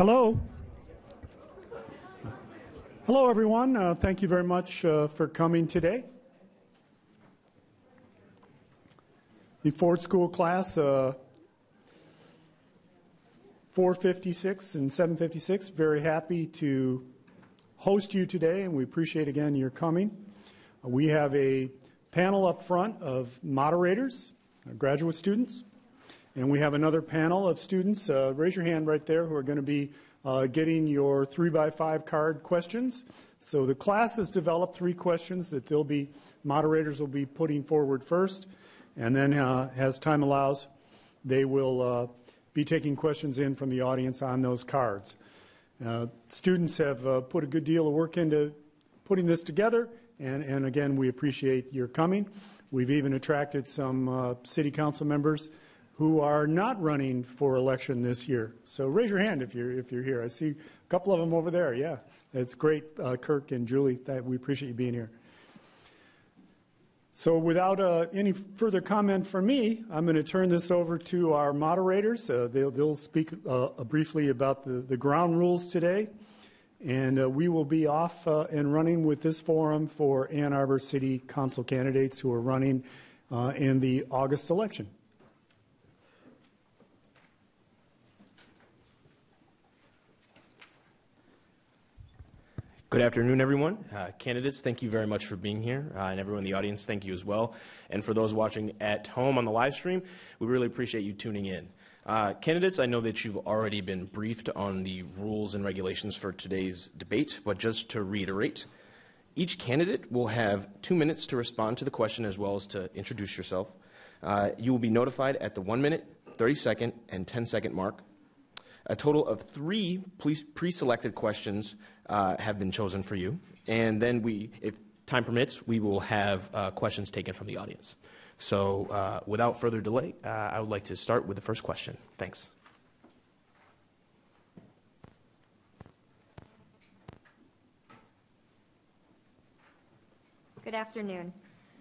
Hello. Hello, everyone. Uh, thank you very much uh, for coming today. The Ford School class, uh, 456 and 756, very happy to host you today, and we appreciate again your coming. We have a panel up front of moderators, graduate students, and we have another panel of students, uh, raise your hand right there, who are going to be uh, getting your three by five card questions. So the class has developed three questions that they'll be, moderators will be putting forward first. And then, uh, as time allows, they will uh, be taking questions in from the audience on those cards. Uh, students have uh, put a good deal of work into putting this together, and, and again, we appreciate your coming. We've even attracted some city council members who are not running for election this year. So raise your hand if you're, if you're here. I see a couple of them over there. Yeah, it's great, uh, Kirk and Julie. That we appreciate you being here. So without uh, any further comment from me, I'm going to turn this over to our moderators. Uh, they'll, they'll, speak uh, briefly about the, the, ground rules today. And uh, we will be off uh, and running with this forum for Ann Arbor City Council candidates who are running in the August election. Good afternoon, everyone. Uh, candidates, thank you very much for being here. Uh, and everyone in the audience, thank you as well. And for those watching at home on the live stream, we really appreciate you tuning in. Uh, candidates, I know that you've already been briefed on the rules and regulations for today's debate, but just to reiterate, each candidate will have two minutes to respond to the question as well as to introduce yourself. Uh, you will be notified at the one minute, 30 second, and 10 second mark. A total of three pre selected questions uh, have been chosen for you. And then we, if time permits, we will have uh, questions taken from the audience. So uh, without further delay, uh, I would like to start with the first question. Thanks. Good afternoon.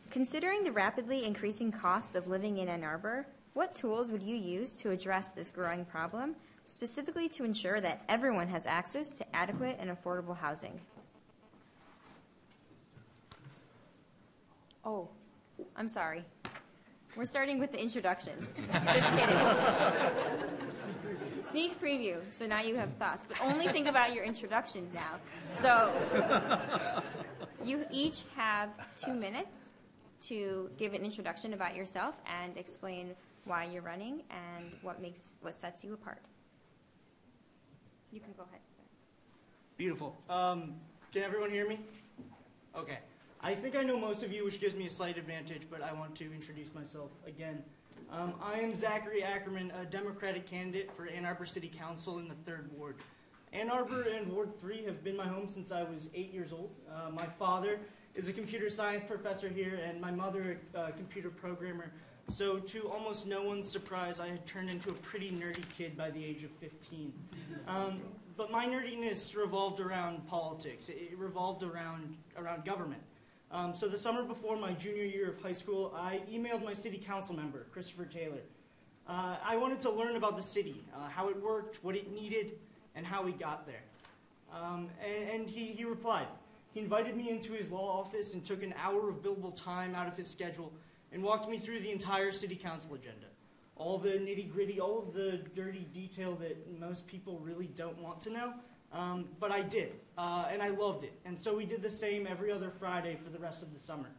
Considering the rapidly increasing cost of living in Ann Arbor, what tools would you use to address this growing problem specifically to ensure that everyone has access to adequate and affordable housing. Oh, I'm sorry. We're starting with the introductions. Just kidding. Sneak preview. So now you have thoughts, but only think about your introductions now. So you each have two minutes to give an introduction about yourself and explain why you're running and what makes what sets you apart. You can go ahead. Beautiful. Um, can everyone hear me? Okay. I think I know most of you, which gives me a slight advantage, but I want to introduce myself again. Um, I am Zachary Ackerman, a Democratic candidate for Ann Arbor City Council in the 3rd Ward. Ann Arbor and Ward 3 have been my home since I was eight years old. Uh, my father is a computer science professor here, and my mother a computer programmer. So, to almost no one's surprise, I had turned into a pretty nerdy kid by the age of 15. Um, but my nerdiness revolved around politics. It revolved around, around government. Um, so the summer before my junior year of high school, I emailed my city council member, Christopher Taylor. Uh, I wanted to learn about the city, uh, how it worked, what it needed, and how we got there. Um, and, and he, he replied. He invited me into his law office and took an hour of billable time out of his schedule and walked me through the entire city council agenda. All the nitty gritty, all of the dirty detail that most people really don't want to know. Um, but I did, uh, and I loved it. And so we did the same every other Friday for the rest of the summer.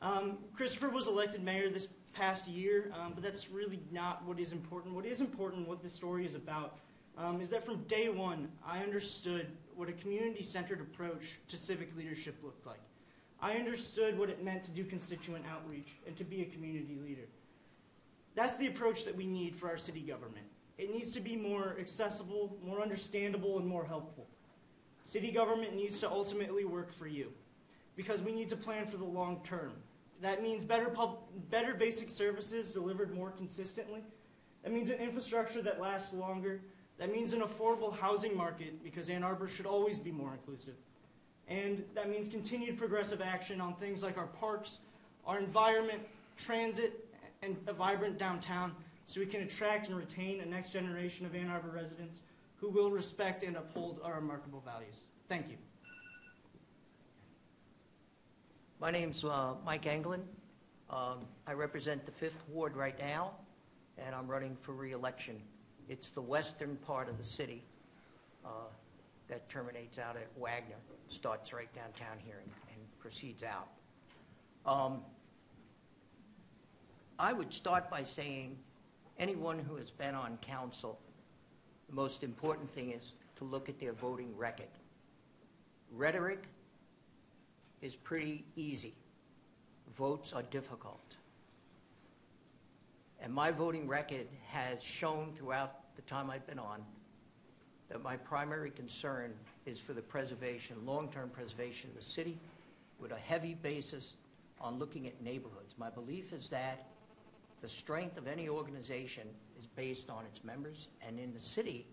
Um, Christopher was elected mayor this past year, um, but that's really not what is important. What is important, what this story is about, um, is that from day one, I understood what a community centered approach to civic leadership looked like. I understood what it meant to do constituent outreach and to be a community leader. That's the approach that we need for our city government. It needs to be more accessible, more understandable, and more helpful. City government needs to ultimately work for you because we need to plan for the long term. That means better, pub- better basic services delivered more consistently. That means an infrastructure that lasts longer. That means an affordable housing market because Ann Arbor should always be more inclusive. And that means continued progressive action on things like our parks, our environment, transit, and a vibrant downtown so we can attract and retain a next generation of Ann Arbor residents who will respect and uphold our remarkable values. Thank you. My name's uh, Mike Anglin. Um, I represent the Fifth Ward right now, and I'm running for reelection. It's the western part of the city uh, that terminates out at Wagner, starts right downtown here and, and proceeds out. Um, I would start by saying anyone who has been on council, the most important thing is to look at their voting record. Rhetoric is pretty easy. Votes are difficult. And my voting record has shown throughout the time I've been on that my primary concern is for the preservation, long-term preservation of the city with a heavy basis on looking at neighborhoods. My belief is that the strength of any organization is based on its members, and in the city,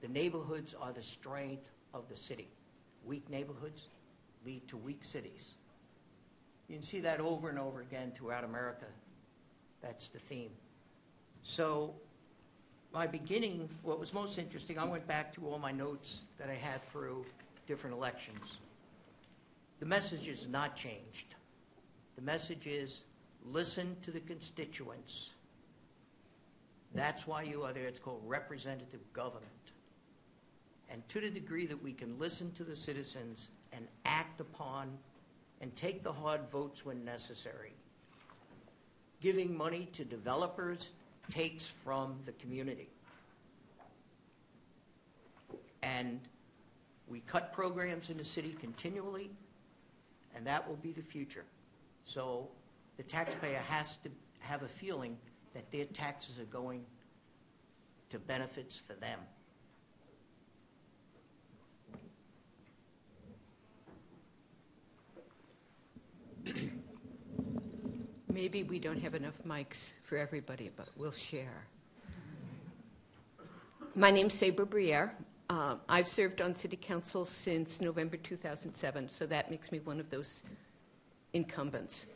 the neighborhoods are the strength of the city. Weak neighborhoods lead to weak cities. You can see that over and over again throughout America. That's the theme. So, my beginning, what was most interesting, I went back to all my notes that I had through different elections. The message has not changed. The message is listen to the constituents. That's why you are there. It's called representative government. And to the degree that we can listen to the citizens and act upon and take the hard votes when necessary. Giving money to developers takes from the community. And we cut programs in the city continually, and that will be the future. So the taxpayer has to have a feeling that their taxes are going to benefits for them. Maybe we don't have enough mics for everybody, but we'll share. My name's Sabra Briere. Uh, I've served on City Council since November 2007, so that makes me one of those incumbents.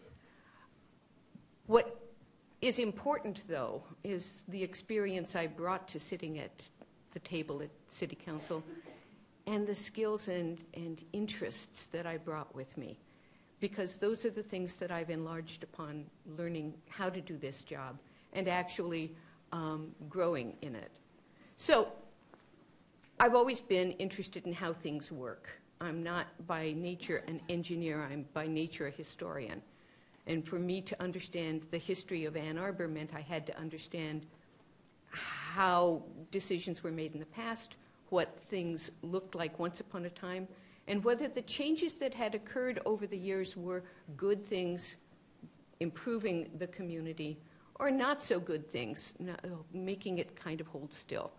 What is important, though, is the experience I brought to sitting at the table at City Council and the skills and, and interests that I brought with me because those are the things that I've enlarged upon learning how to do this job and actually um, growing in it. So I've always been interested in how things work. I'm not by nature an engineer, I'm by nature a historian. And for me to understand the history of Ann Arbor meant I had to understand how decisions were made in the past, what things looked like once upon a time, and whether the changes that had occurred over the years were good things, improving the community, or not so good things, making it kind of hold still.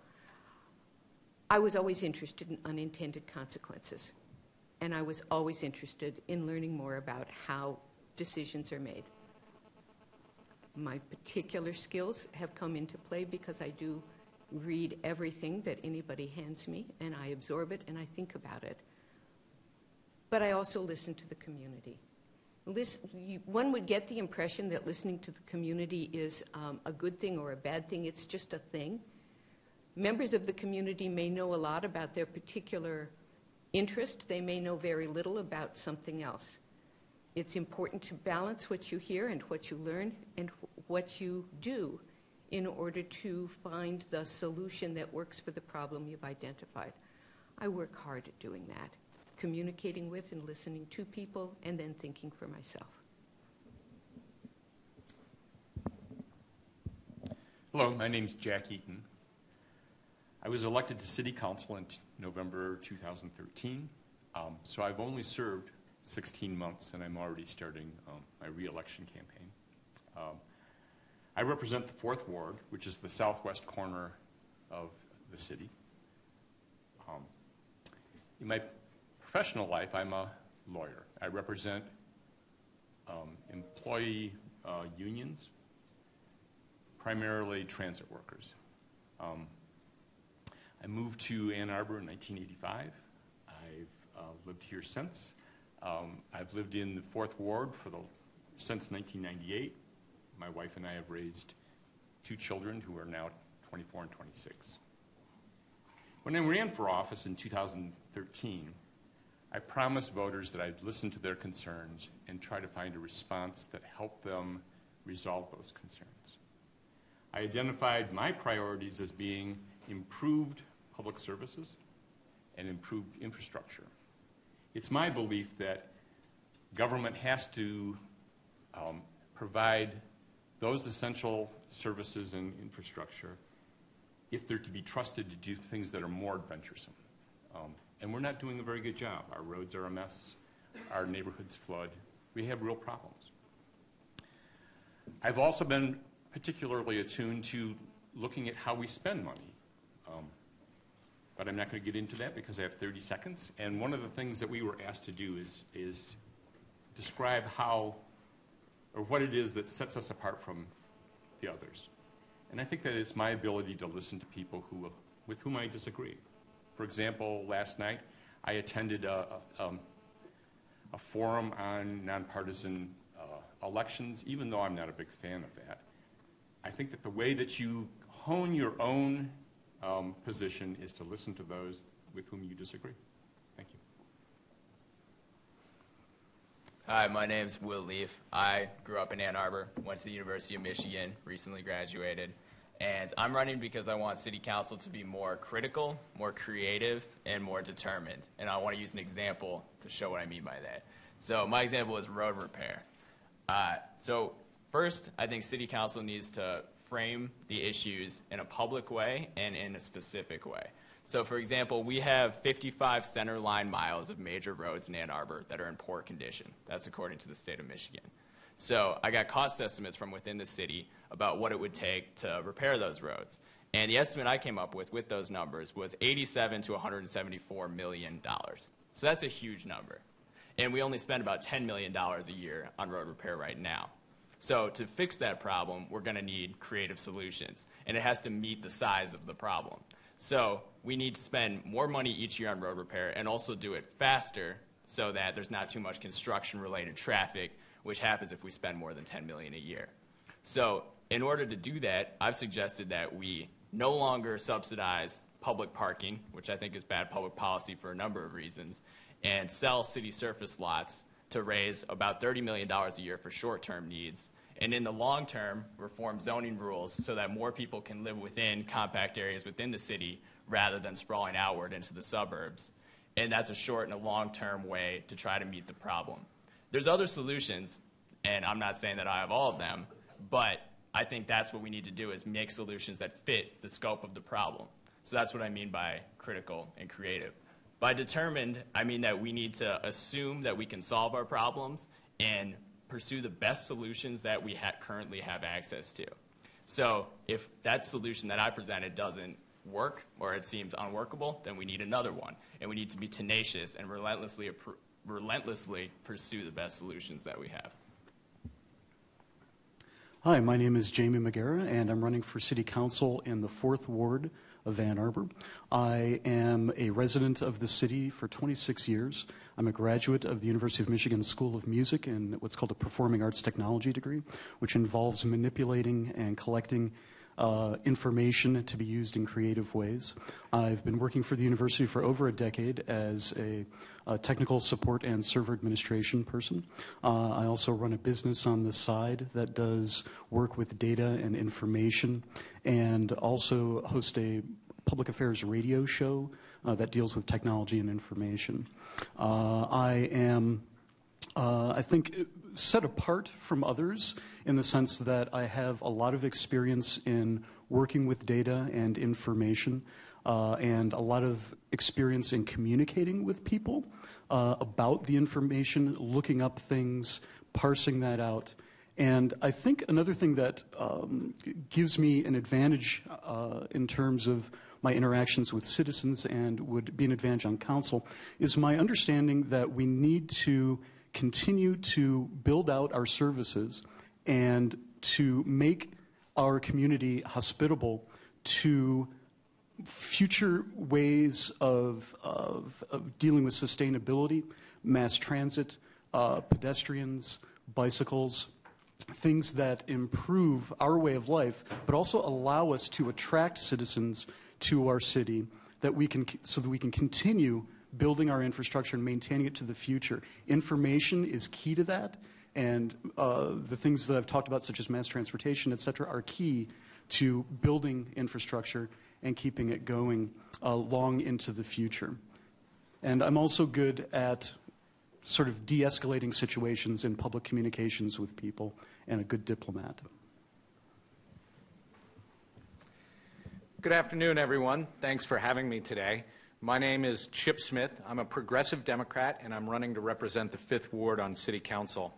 I was always interested in unintended consequences, and I was always interested in learning more about how decisions are made. My particular skills have come into play because I do read everything that anybody hands me, and I absorb it and I think about it but I also listen to the community. Listen, you, one would get the impression that listening to the community is um, a good thing or a bad thing, it's just a thing. Members of the community may know a lot about their particular interest, they may know very little about something else. It's important to balance what you hear and what you learn and what you do in order to find the solution that works for the problem you've identified. I work hard at doing that communicating with and listening to people, and then thinking for myself. Hello, my name is Jack Eaton. I was elected to City Council in November 2013, um, so I've only served 16 months and I'm already starting um, my reelection campaign. Um, I represent the Fourth Ward, which is the southwest corner of the city. Um, you might professional life, I'm a lawyer. I represent um, employee uh, unions, primarily transit workers. Um, I moved to Ann Arbor in 1985. I've uh, lived here since. Um, I've lived in the Fourth Ward for the, since 1998. My wife and I have raised two children who are now 24 and 26. When I ran for office in 2013, I promised voters that I'd listen to their concerns and try to find a response that helped them resolve those concerns. I identified my priorities as being improved public services and improved infrastructure. It's my belief that government has to um, provide those essential services and infrastructure if they're to be trusted to do things that are more adventuresome. Um, and we're not doing a very good job. Our roads are a mess. Our neighborhoods flood. We have real problems. I've also been particularly attuned to looking at how we spend money. Um, but I'm not going to get into that because I have 30 seconds. And one of the things that we were asked to do is, is describe how or what it is that sets us apart from the others. And I think that it's my ability to listen to people who, with whom I disagree. For example, last night I attended a, a, um, a forum on nonpartisan uh, elections, even though I'm not a big fan of that. I think that the way that you hone your own um, position is to listen to those with whom you disagree. Thank you. Hi, my name's Will Leaf. I grew up in Ann Arbor, went to the University of Michigan, recently graduated, and I'm running because I want City Council to be more critical, more creative, and more determined. And I want to use an example to show what I mean by that. So my example is road repair. Uh, so first, I think City Council needs to frame the issues in a public way and in a specific way. So, for example, we have 55 center line miles of major roads in Ann Arbor that are in poor condition. That's according to the state of Michigan. So, I got cost estimates from within the city about what it would take to repair those roads. And the estimate I came up with with those numbers was 87 to 174 million dollars. So that's a huge number. And we only spend about 10 million dollars a year on road repair right now. So to fix that problem, we're going to need creative solutions, and it has to meet the size of the problem. So we need to spend more money each year on road repair and also do it faster so that there's not too much construction related traffic, which happens if we spend more than 10 million a year. So in order to do that, I've suggested that we no longer subsidize public parking, which I think is bad public policy for a number of reasons, and sell city surface lots to raise about $30 million a year for short term needs and in the long term, reform zoning rules so that more people can live within compact areas within the city rather than sprawling outward into the suburbs. And that's a short and a long term way to try to meet the problem. There's other solutions, and I'm not saying that I have all of them, but I think that's what we need to do is make solutions that fit the scope of the problem. So that's what I mean by critical and creative. By determined, I mean that we need to assume that we can solve our problems and pursue the best solutions that we ha- currently have access to. So if that solution that I presented doesn't work or it seems unworkable, then we need another one. And we need to be tenacious and relentlessly, relentlessly pursue the best solutions that we have. Hi, my name is Jaime Magiera, and I'm running for City Council in the 4th Ward of Ann Arbor. I am a resident of the city for 26 years. I'm a graduate of the University of Michigan School of Music in what's called a Performing Arts Technology degree, which involves manipulating and collecting uh, information to be used in creative ways. I've been working for the university for over a decade as a, a technical support and server administration person. Uh, I also run a business on the side that does work with data and information and also host a public affairs radio show uh, that deals with technology and information. Uh, I am, uh, I think, set apart from others in the sense that I have a lot of experience in working with data and information uh, and a lot of experience in communicating with people uh, about the information, looking up things, parsing that out. And I think another thing that um, gives me an advantage uh, in terms of my interactions with citizens and would be an advantage on council is my understanding that we need to continue to build out our services and to make our community hospitable to future ways of, of, of dealing with sustainability, mass transit, uh, pedestrians, bicycles, things that improve our way of life, but also allow us to attract citizens to our city that we can, so that we can continue building our infrastructure and maintaining it to the future. Information is key to that, and uh, the things that I've talked about, such as mass transportation, et cetera, are key to building infrastructure and keeping it going uh, long into the future. And I'm also good at sort of de escalating situations in public communications with people and a good diplomat. Good afternoon, everyone. Thanks for having me today. My name is Chip Smith. I'm a progressive Democrat, and I'm running to represent the 5th Ward on City Council.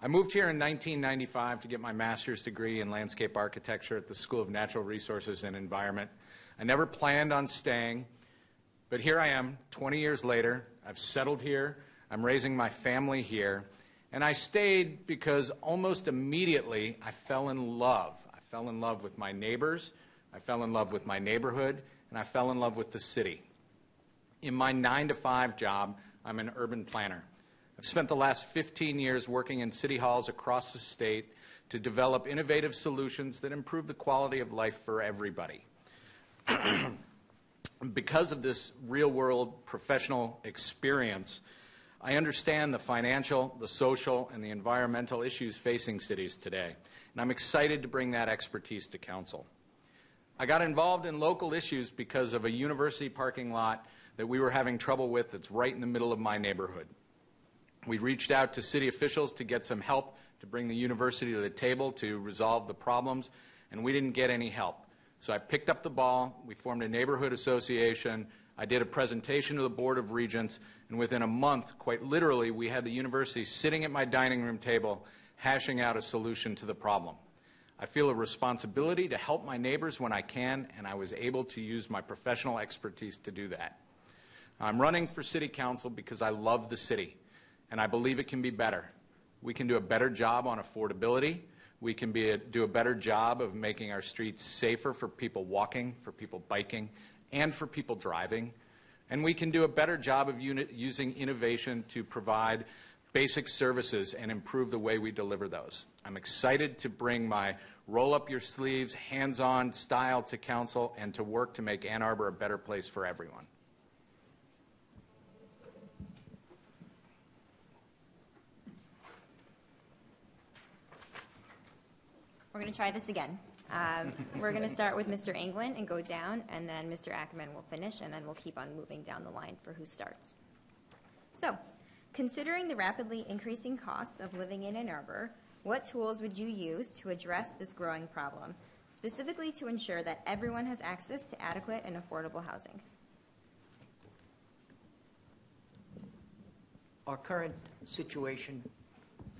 I moved here in 1995 to get my master's degree in landscape architecture at the School of Natural Resources and Environment. I never planned on staying, but here I am 20 years later. I've settled here, I'm raising my family here, and I stayed because almost immediately I fell in love. I fell in love with my neighbors, I fell in love with my neighborhood, and I fell in love with the city. In my 9 to 5 job, I'm an urban planner. I've spent the last 15 years working in city halls across the state to develop innovative solutions that improve the quality of life for everybody. because of this real world professional experience, I understand the financial, the social, and the environmental issues facing cities today, and I'm excited to bring that expertise to Council. I got involved in local issues because of a university parking lot that we were having trouble with that's right in the middle of my neighborhood. We reached out to city officials to get some help to bring the university to the table to resolve the problems, and we didn't get any help. So I picked up the ball. We formed a neighborhood association. I did a presentation to the Board of Regents, and within a month, quite literally, we had the university sitting at my dining room table hashing out a solution to the problem. I feel a responsibility to help my neighbors when I can, and I was able to use my professional expertise to do that. I'm running for City Council because I love the city, and I believe it can be better. We can do a better job on affordability. We can be a, do a better job of making our streets safer for people walking, for people biking, and for people driving. And we can do a better job of using innovation to provide basic services and improve the way we deliver those. I'm excited to bring my roll up your sleeves, hands on style to council and to work to make Ann Arbor a better place for everyone. We're going to try this again. Um, we're going to start with Mr. Anglin and go down, and then Mr. Ackerman will finish, and then we'll keep on moving down the line for who starts. So, considering the rapidly increasing costs of living in Ann Arbor, what tools would you use to address this growing problem, specifically to ensure that everyone has access to adequate and affordable housing? Our current situation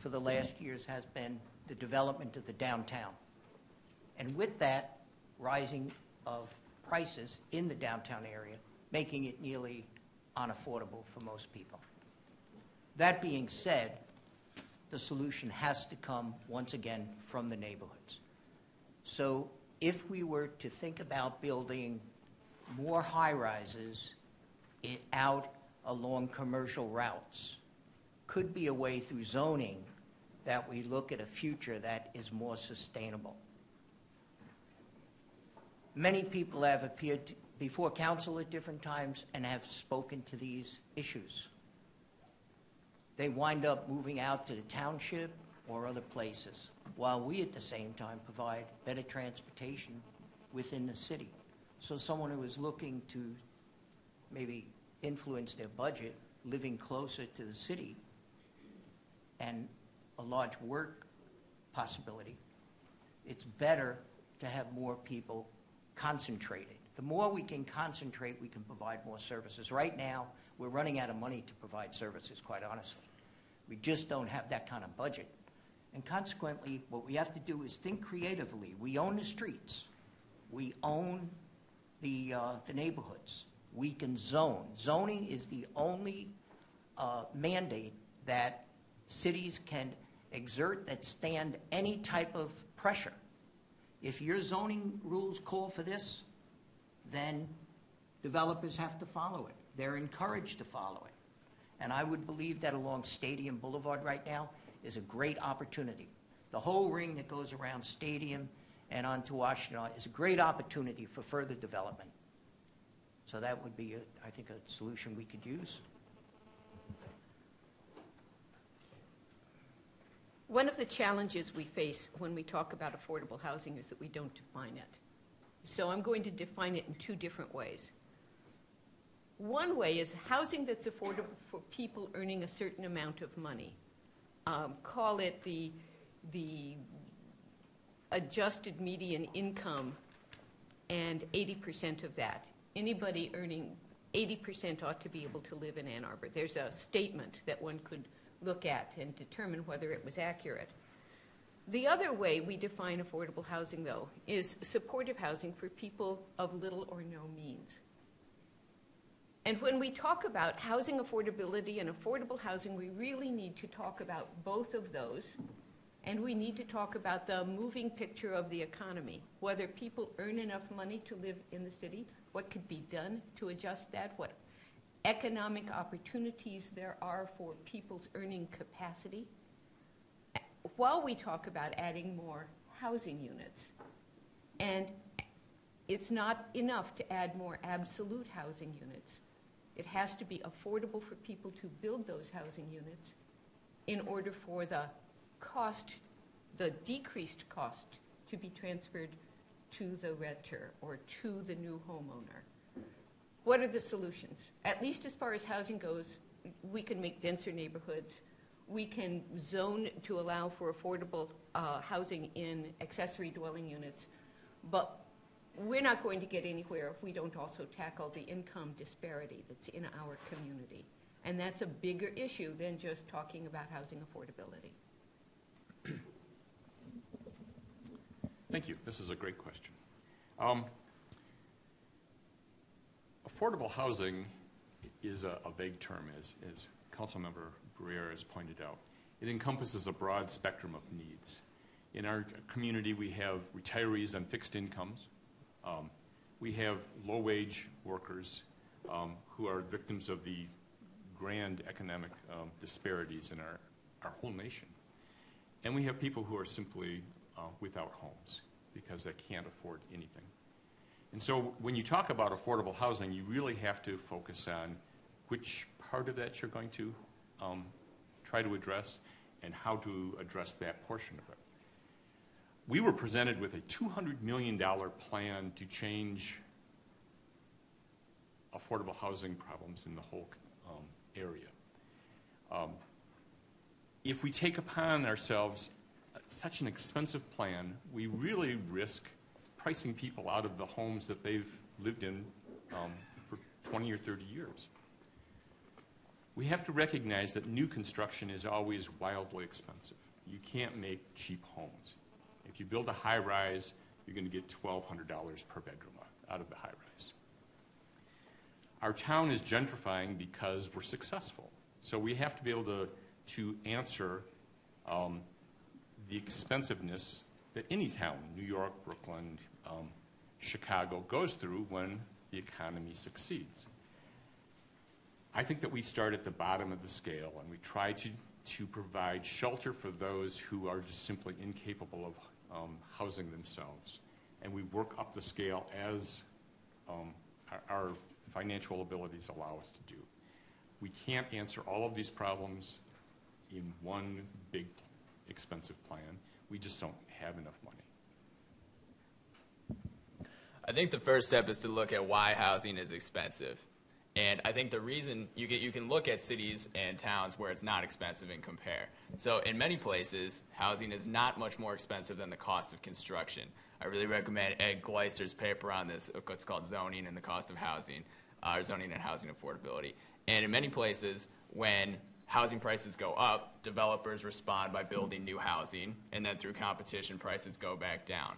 for the last years has been the development of the downtown. And with that, rising of prices in the downtown area, making it nearly unaffordable for most people. That being said, the solution has to come once again from the neighborhoods. So if we were to think about building more high rises out along commercial routes, could be a way through zoning that we look at a future that is more sustainable. Many people have appeared before council at different times and have spoken to these issues. They wind up moving out to the township or other places, while we at the same time provide better transportation within the city. So someone who is looking to maybe influence their budget, living closer to the city, and a large work possibility, it's better to have more people concentrated. The more we can concentrate, we can provide more services. Right now, we're running out of money to provide services, quite honestly. We just don't have that kind of budget. And consequently, what we have to do is think creatively. We own the streets. We own the, uh, the neighborhoods. We can zone. Zoning is the only uh, mandate that cities can exert that stand any type of pressure. If your zoning rules call for this, then developers have to follow it. They're encouraged to follow it. And I would believe that along Stadium Boulevard right now is a great opportunity. The whole ring that goes around Stadium and onto Washington is a great opportunity for further development. So that would be, a- I think, a solution we could use. One of the challenges we face when we talk about affordable housing is that we don't define it. So I'm going to define it in two different ways. One way is housing that's affordable for people earning a certain amount of money. Um, call it the, the adjusted median income and 80% of that. Anybody earning 80% ought to be able to live in Ann Arbor. There's a statement that one could look at and determine whether it was accurate. The other way we define affordable housing, though, is supportive housing for people of little or no means. And when we talk about housing affordability and affordable housing, we really need to talk about both of those. And we need to talk about the moving picture of the economy, whether people earn enough money to live in the city, what could be done to adjust that, what economic opportunities there are for people's earning capacity, while we talk about adding more housing units. And it's not enough to add more absolute housing units. It has to be affordable for people to build those housing units in order for the cost, the decreased cost, to be transferred to the renter or to the new homeowner. What are the solutions? At least as far as housing goes, we can make denser neighborhoods. We can zone to allow for affordable uh, housing in accessory dwelling units. But we're not going to get anywhere if we don't also tackle the income disparity that's in our community. And that's a bigger issue than just talking about housing affordability. Thank you. This is a great question. Um, affordable housing is a, a vague term, as, as Councilmember Briere has pointed out. It encompasses a broad spectrum of needs. In our community, we have retirees on fixed incomes. Um, we have low-wage workers um, who are victims of the grand economic um, disparities in our, our whole nation. And we have people who are simply uh, without homes because they can't afford anything. And so when you talk about affordable housing, you really have to focus on which part of that you're going to um, try to address and how to address that portion of it. We were presented with a $200 million plan to change affordable housing problems in the whole um, area. Um, if we take upon ourselves such an expensive plan, we really risk pricing people out of the homes that they've lived in um, for 20 or 30 years. We have to recognize that new construction is always wildly expensive. You can't make cheap homes. If you build a high rise, you're going to get $1,200 per bedroom out of the high rise. Our town is gentrifying because we're successful. So we have to be able to, to answer um, the expensiveness that any town, New York, Brooklyn, um, Chicago, goes through when the economy succeeds. I think that we start at the bottom of the scale and we try to, to provide shelter for those who are just simply incapable of um, housing themselves. And we work up the scale as um, our, our financial abilities allow us to do. We can't answer all of these problems in one big expensive plan. We just don't have enough money. I think the first step is to look at why housing is expensive. And I think the reason you, get, you can look at cities and towns where it's not expensive and compare. So in many places, housing is not much more expensive than the cost of construction. I really recommend Ed Glaeser's paper on this, what's called zoning and the cost of housing, uh, zoning and housing affordability. And in many places, when housing prices go up, developers respond by building new housing, and then through competition, prices go back down.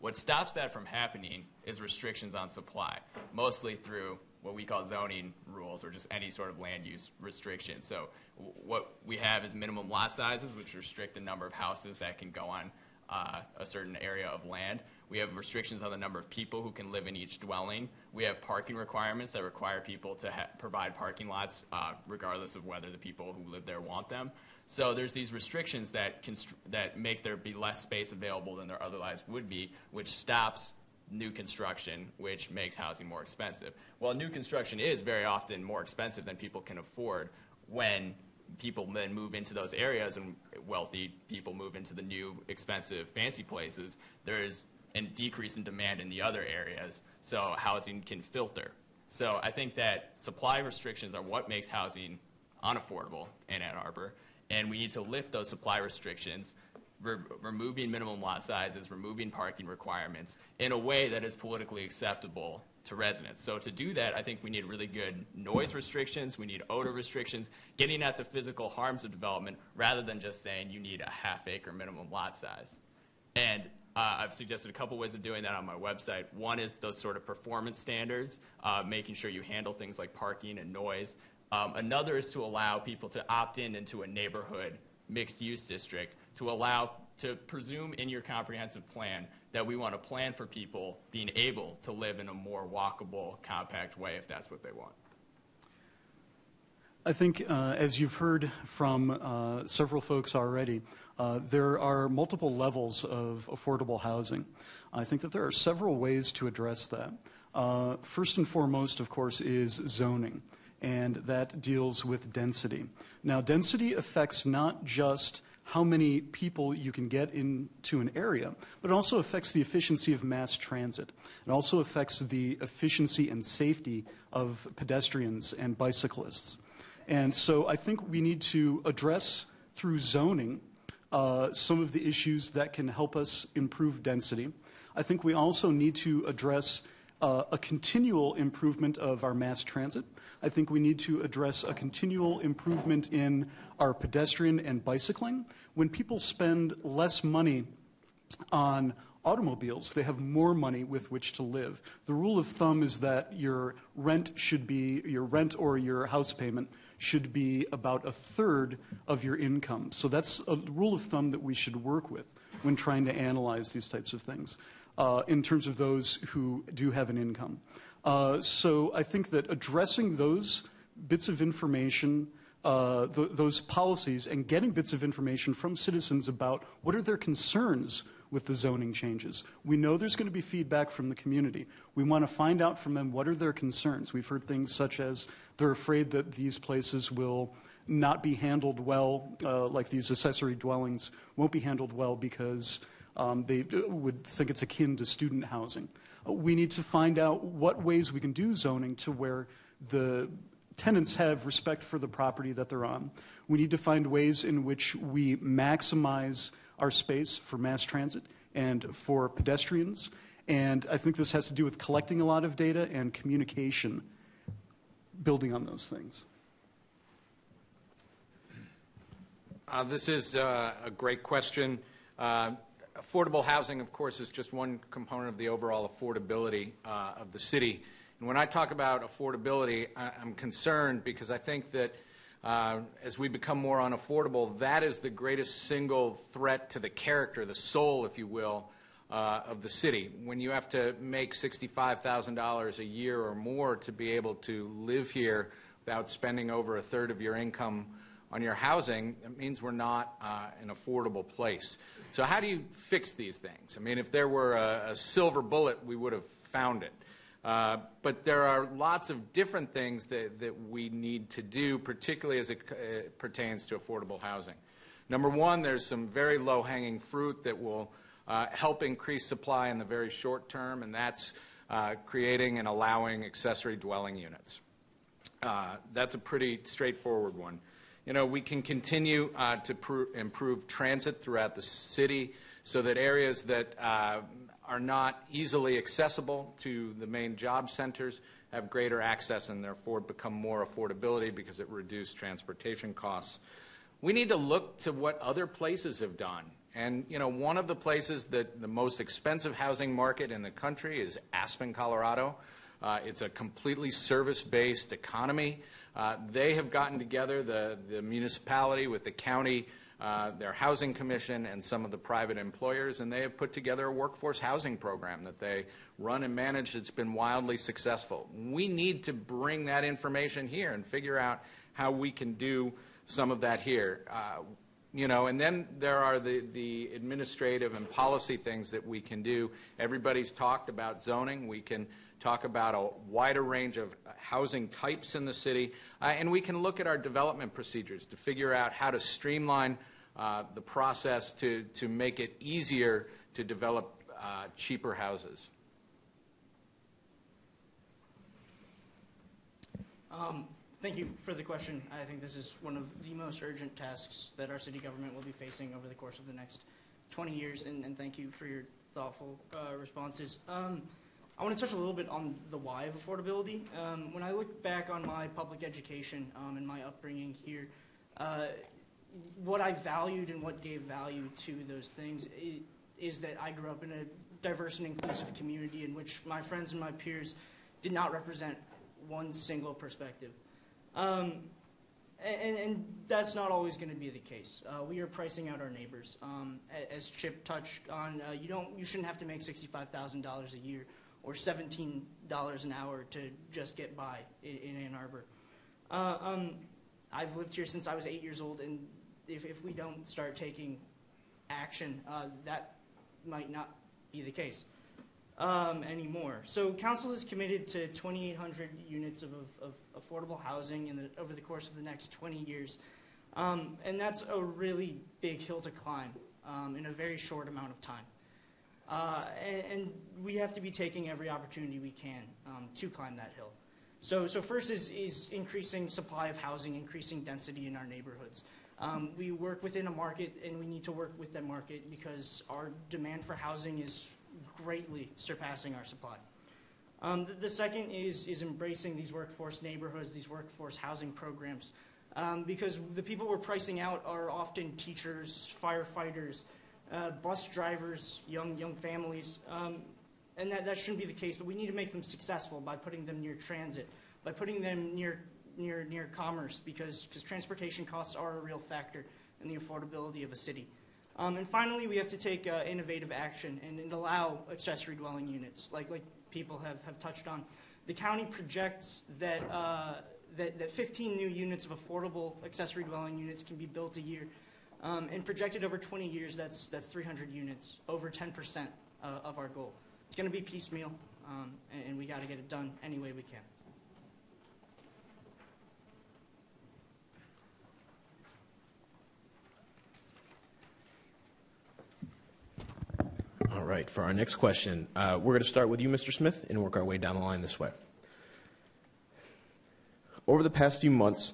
What stops that from happening is restrictions on supply, mostly through what we call zoning rules or just any sort of land use restriction. So what we have is minimum lot sizes, which restrict the number of houses that can go on uh, a certain area of land. We have restrictions on the number of people who can live in each dwelling. We have parking requirements that require people to ha- provide parking lots uh, regardless of whether the people who live there want them. So there's these restrictions that, constr- that make there be less space available than there otherwise would be, which stops new construction, which makes housing more expensive. Well, new construction is very often more expensive than people can afford when people then move into those areas and wealthy people move into the new expensive fancy places. There is a decrease in demand in the other areas, so housing can filter. So I think that supply restrictions are what makes housing unaffordable in Ann Arbor, and we need to lift those supply restrictions re- removing minimum lot sizes, removing parking requirements in a way that is politically acceptable to residents. So to do that, I think we need really good noise restrictions, we need odor restrictions, getting at the physical harms of development rather than just saying you need a half acre minimum lot size. And uh, I've suggested a couple ways of doing that on my website. One is those sort of performance standards, uh, making sure you handle things like parking and noise. Um, another is to allow people to opt in into a neighborhood mixed use district to allow to presume in your comprehensive plan that we want to plan for people being able to live in a more walkable, compact way if that's what they want. I think, uh, as you've heard from uh, several folks already, uh, there are multiple levels of affordable housing. I think that there are several ways to address that. Uh, first and foremost, of course, is zoning, and that deals with density. Now, density affects not just how many people you can get into an area, but it also affects the efficiency of mass transit. It also affects the efficiency and safety of pedestrians and bicyclists. And so I think we need to address through zoning uh, some of the issues that can help us improve density. I think we also need to address uh, a continual improvement of our mass transit. I think we need to address a continual improvement in our pedestrian and bicycling. When people spend less money on automobiles, they have more money with which to live. The rule of thumb is that your rent should be, your rent or your house payment should be about a third of your income. So that's a rule of thumb that we should work with when trying to analyze these types of things uh, in terms of those who do have an income. Uh, so I think that addressing those bits of information, uh, th- those policies, and getting bits of information from citizens about what are their concerns with the zoning changes. We know there's going to be feedback from the community. We want to find out from them what are their concerns. We've heard things such as they're afraid that these places will not be handled well, uh, like these accessory dwellings won't be handled well because um, they would think it's akin to student housing. Uh, we need to find out what ways we can do zoning to where the tenants have respect for the property that they're on. We need to find ways in which we maximize our space for mass transit and for pedestrians. And I think this has to do with collecting a lot of data and communication, building on those things. Uh, this is uh, a great question. Uh, affordable housing, of course, is just one component of the overall affordability uh, of the city. And when I talk about affordability, I- I'm concerned because I think that uh, as we become more unaffordable, that is the greatest single threat to the character, the soul, if you will, uh, of the city. When you have to make $65,000 a year or more to be able to live here without spending over a third of your income on your housing, it means we're not uh, an affordable place. So, how do you fix these things? I mean, if there were a, a silver bullet, we would have found it. Uh, but there are lots of different things that, that we need to do, particularly as it uh, pertains to affordable housing. Number one, there's some very low hanging fruit that will uh, help increase supply in the very short term, and that's uh, creating and allowing accessory dwelling units. Uh, that's a pretty straightforward one. You know, we can continue to pr- improve transit throughout the city so that areas that are not easily accessible to the main job centers have greater access and therefore become more affordability because it reduces transportation costs. We need to look to what other places have done. And, you know, one of the places that the most expensive housing market in the country is Aspen, Colorado. Uh, it's a completely service based economy. Uh, they have gotten together, the, the municipality with the county, uh, their housing commission and some of the private employers, and they have put together a workforce housing program that they run and manage that's been wildly successful. We need to bring that information here and figure out how we can do some of that here. Uh, you know, and then there are the, the administrative and policy things that we can do. Everybody's talked about zoning. We can talk about a wider range of housing types in the city, uh, and we can look at our development procedures to figure out how to streamline uh, the process to, to make it easier to develop uh, cheaper houses. Um, thank you for the question. I think this is one of the most urgent tasks that our city government will be facing over the course of the next 20 years, and, and thank you for your thoughtful uh, responses. Um, I want to touch a little bit on the why of affordability. Um, when I look back on my public education um, and my upbringing here, uh, what I valued and what gave value to those things is that I grew up in a diverse and inclusive community in which my friends and my peers did not represent one single perspective. Um, and, and, that's not always going to be the case. Uh, we are pricing out our neighbors. Um, as Chip touched on, uh, you don't, you shouldn't have to make sixty-five thousand dollars a year or seventeen dollars an hour to just get by in, in Ann Arbor. Uh, um, I've lived here since I was eight years old, and if, if we don't start taking action, uh, that might not be the case um, anymore. So council is committed to 2,800 units of, of, of affordable housing the, over the course of the next 20 years. Um, and that's a really big hill to climb um, in a very short amount of time. Uh, and, and, we have to be taking every opportunity we can um, to climb that hill. So, so first is, is increasing supply of housing, increasing density in our neighborhoods. Um, we work within a market, and we need to work with that market because our demand for housing is greatly surpassing our supply. Um, the, the, second is, is embracing these workforce neighborhoods, these workforce housing programs, um, because the people we're pricing out are often teachers, firefighters, uh, bus drivers, young, young families, um, and that, that shouldn't be the case, but we need to make them successful by putting them near transit, by putting them near, near, near commerce, because, because transportation costs are a real factor in the affordability of a city. Um, and finally, we have to take uh, innovative action and, and, allow accessory dwelling units, like, like people have, have touched on. The county projects that, uh, that, that 15 new units of affordable accessory dwelling units can be built a year. Um, and projected over 20 years, that's, that's 300 units, over 10% uh, of our goal. It's going to be piecemeal, um, and, and we got to get it done any way we can. All right, for our next question, uh, we're going to start with you, Mr. Smith, and work our way down the line this way. Over the past few months,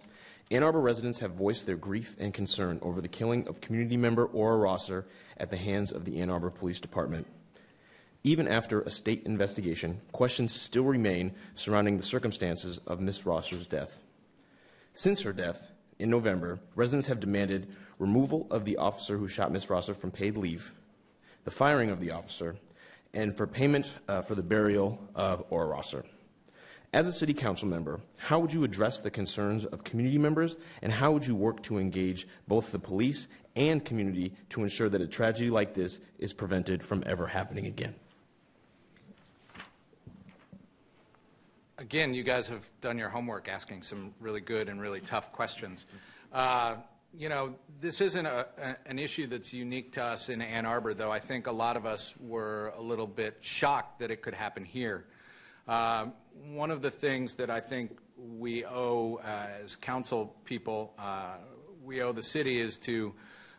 Ann Arbor residents have voiced their grief and concern over the killing of community member Aura Rosser at the hands of the Ann Arbor Police Department. Even after a state investigation, questions still remain surrounding the circumstances of Ms. Rosser's death. Since her death, in November, residents have demanded removal of the officer who shot Ms. Rosser from paid leave, the firing of the officer, and for payment uh, for the burial of Aura Rosser. As a city council member, how would you address the concerns of community members, and how would you work to engage both the police and community to ensure that a tragedy like this is prevented from ever happening again? Again, you guys have done your homework asking some really good and really tough questions. Uh, you know, this isn't a, a, an issue that's unique to us in Ann Arbor, though I think a lot of us were a little bit shocked that it could happen here. Uh, one of the things that I think we owe uh, as council people, uh, we owe the city is to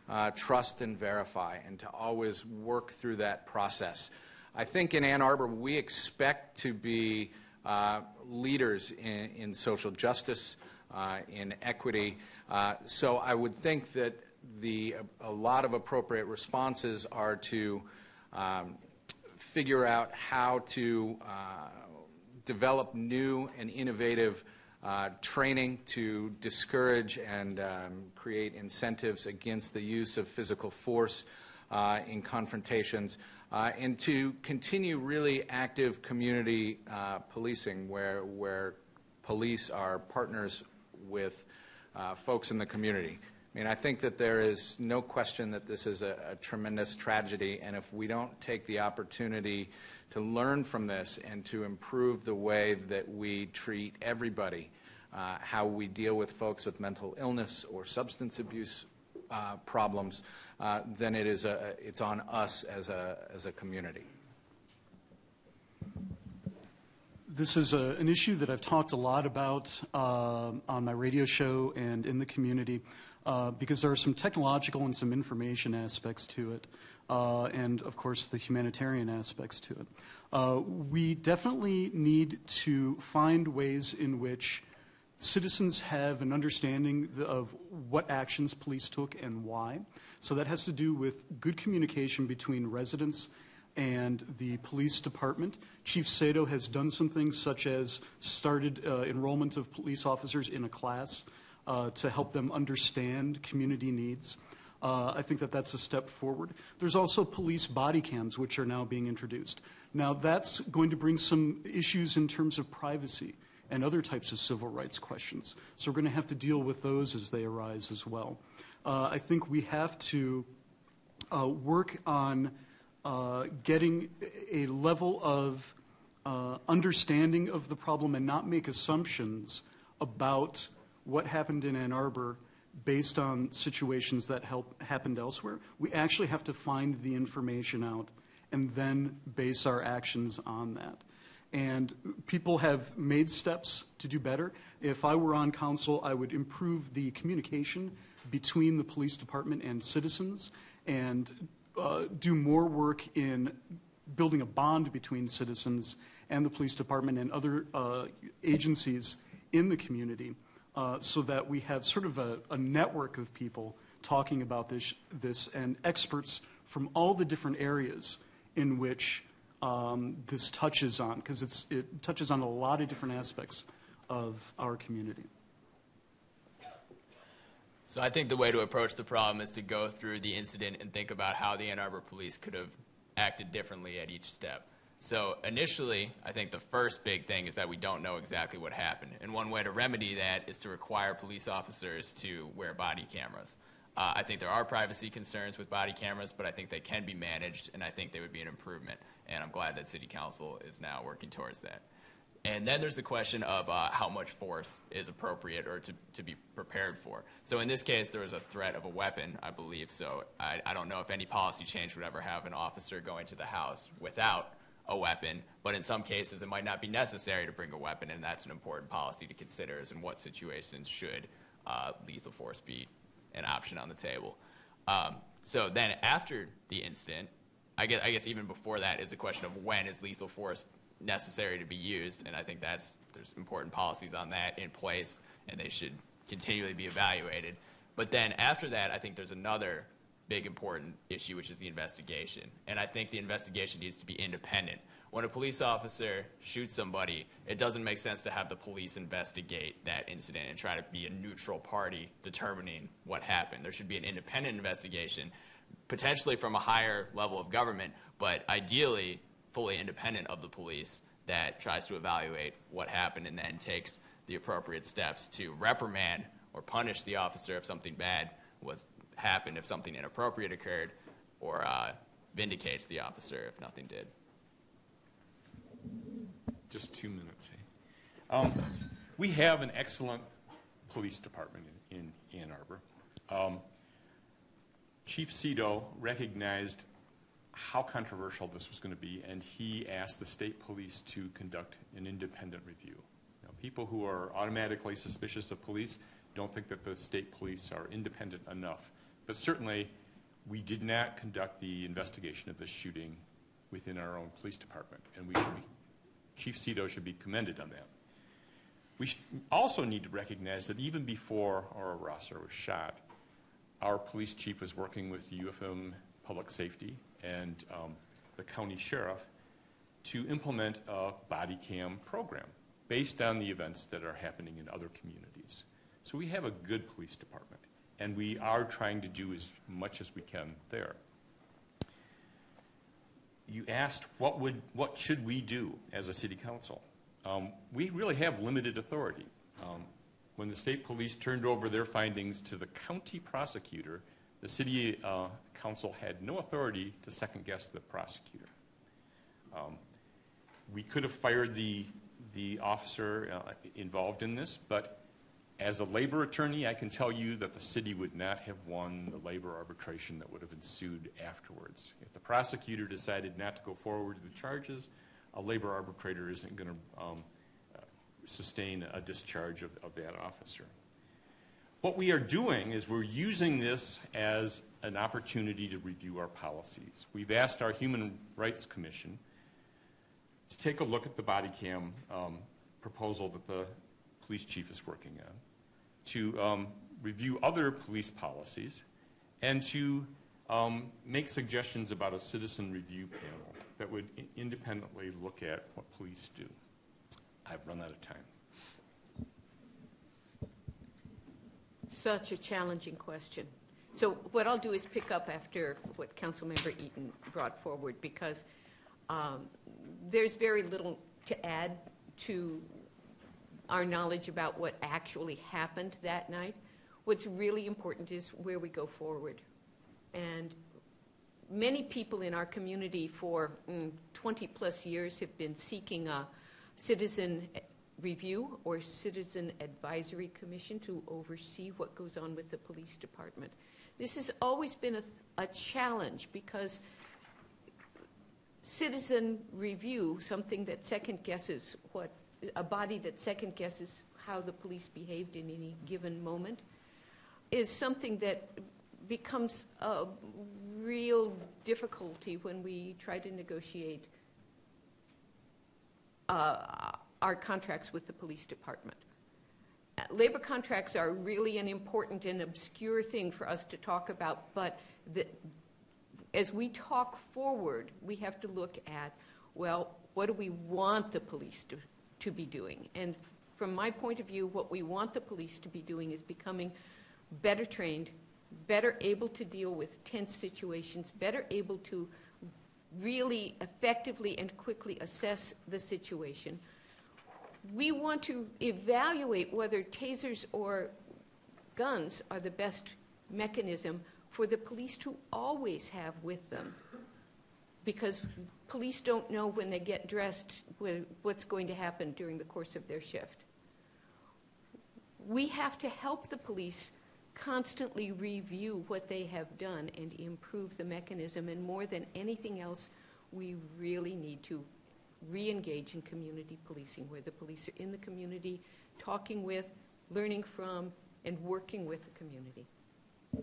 uh, trust and verify and to always work through that process. I think in Ann Arbor, we expect to be uh, leaders in, in social justice, uh, in equity. Uh, so I would think that the, a lot of appropriate responses are to um, figure out how to uh, develop new and innovative uh, training to discourage and um, create incentives against the use of physical force uh, in confrontations, uh, and to continue really active community uh, policing where, where police are partners with uh, folks in the community. I mean, I think that there is no question that this is a, a tremendous tragedy, and if we don't take the opportunity to learn from this and to improve the way that we treat everybody, uh, how we deal with folks with mental illness or substance abuse uh, problems, uh, then it is a, it's on us as a, as a community. This is a, an issue that I've talked a lot about uh, on my radio show and in the community uh, because there are some technological and some information aspects to it, uh, and of course the humanitarian aspects to it. Uh, we definitely need to find ways in which citizens have an understanding of what actions police took and why. So that has to do with good communication between residents and the police department. Chief Seto has done some things such as started uh, enrollment of police officers in a class uh, to help them understand community needs. Uh, I think that that's a step forward. There's also police body cams, which are now being introduced. Now, that's going to bring some issues in terms of privacy and other types of civil rights questions. So we're going to have to deal with those as they arise as well. Uh, I think we have to uh, work on getting a level of uh, understanding of the problem and not make assumptions about what happened in Ann Arbor based on situations that help, happened elsewhere. We actually have to find the information out and then base our actions on that. And people have made steps to do better. If I were on council, I would improve the communication between the police department and citizens and uh, do more work in building a bond between citizens and the police department and other uh, agencies in the community uh, so that we have sort of a, a, network of people talking about this, this and experts from all the different areas in which um, this touches on, because it touches on a lot of different aspects of our community. So I think the way to approach the problem is to go through the incident and think about how the Ann Arbor police could have acted differently at each step. So initially, I think the first big thing is that we don't know exactly what happened. And one way to remedy that is to require police officers to wear body cameras. Uh, I think there are privacy concerns with body cameras, but I think they can be managed, and I think they would be an improvement. And I'm glad that City Council is now working towards that. And then there's the question of uh, how much force is appropriate or to, to be prepared for. So in this case, there was a threat of a weapon, I believe. So I, I don't know if any policy change would ever have an officer going to the house without a weapon. But in some cases, it might not be necessary to bring a weapon, and that's an important policy to consider is in what situations should uh, lethal force be an option on the table. Um, so then after the incident, I guess, I guess even before that is the question of when is lethal force necessary to be used, and I think that's there's important policies on that in place, and they should continually be evaluated. But then after that, I think there's another big important issue, which is the investigation, and I think the investigation needs to be independent. When a police officer shoots somebody, it doesn't make sense to have the police investigate that incident and try to be a neutral party determining what happened. There should be an independent investigation potentially from a higher level of government, but ideally fully independent of the police that tries to evaluate what happened and then takes the appropriate steps to reprimand or punish the officer if something bad was happened, if something inappropriate occurred, or uh, vindicates the officer if nothing did. Just two minutes. Um, we have an excellent police department in, in Ann Arbor. Um, Chief Seto recognized how controversial this was going to be, and he asked the state police to conduct an independent review. Now, people who are automatically suspicious of police don't think that the state police are independent enough. But certainly, we did not conduct the investigation of this shooting within our own police department, and we should be, Chief Seto should be commended on that. We also need to recognize that even before Aura Rosser was shot, our police chief was working with the UFM Public Safety and um, the county sheriff to implement a body cam program based on the events that are happening in other communities. So we have a good police department, and we are trying to do as much as we can there. You asked what would what should we do as a city council? Um, we really have limited authority. Um, when the state police turned over their findings to the county prosecutor, the city uh, council had no authority to second guess the prosecutor. Um, we could have fired the, the officer uh, involved in this, but as a labor attorney, I can tell you that the city would not have won the labor arbitration that would have ensued afterwards. If the prosecutor decided not to go forward with the charges, a labor arbitrator isn't going to um, uh, sustain a discharge of, of that officer. What we are doing is we're using this as an opportunity to review our policies. We've asked our Human Rights Commission to take a look at the body cam um, proposal that the police chief is working on, to um, review other police policies, and to um, make suggestions about a citizen review panel that would independently look at what police do. I've run out of time. Such a challenging question. So what I'll do is pick up after what Councilmember Eaton brought forward, because um, there's very little to add to our knowledge about what actually happened that night. What's really important is where we go forward. And many people in our community for 20-plus years have been seeking a citizen review or citizen advisory commission to oversee what goes on with the police department. This has always been a, a challenge because citizen review, something that second guesses what, a body that second guesses how the police behaved in any given moment, is something that becomes a real difficulty when we try to negotiate uh, our contracts with the police department. Uh, Labor contracts are really an important and obscure thing for us to talk about, but the, as we talk forward, we have to look at, well, what do we want the police to, to be doing? And from my point of view, what we want the police to be doing is becoming better trained, better able to deal with tense situations, better able to really effectively and quickly assess the situation. We want to evaluate whether tasers or guns are the best mechanism for the police to always have with them. Because police don't know when they get dressed what's going to happen during the course of their shift. We have to help the police constantly review what they have done and improve the mechanism. And more than anything else, we really need to re engage in community policing, where the police are in the community, talking with, learning from, and working with the community. I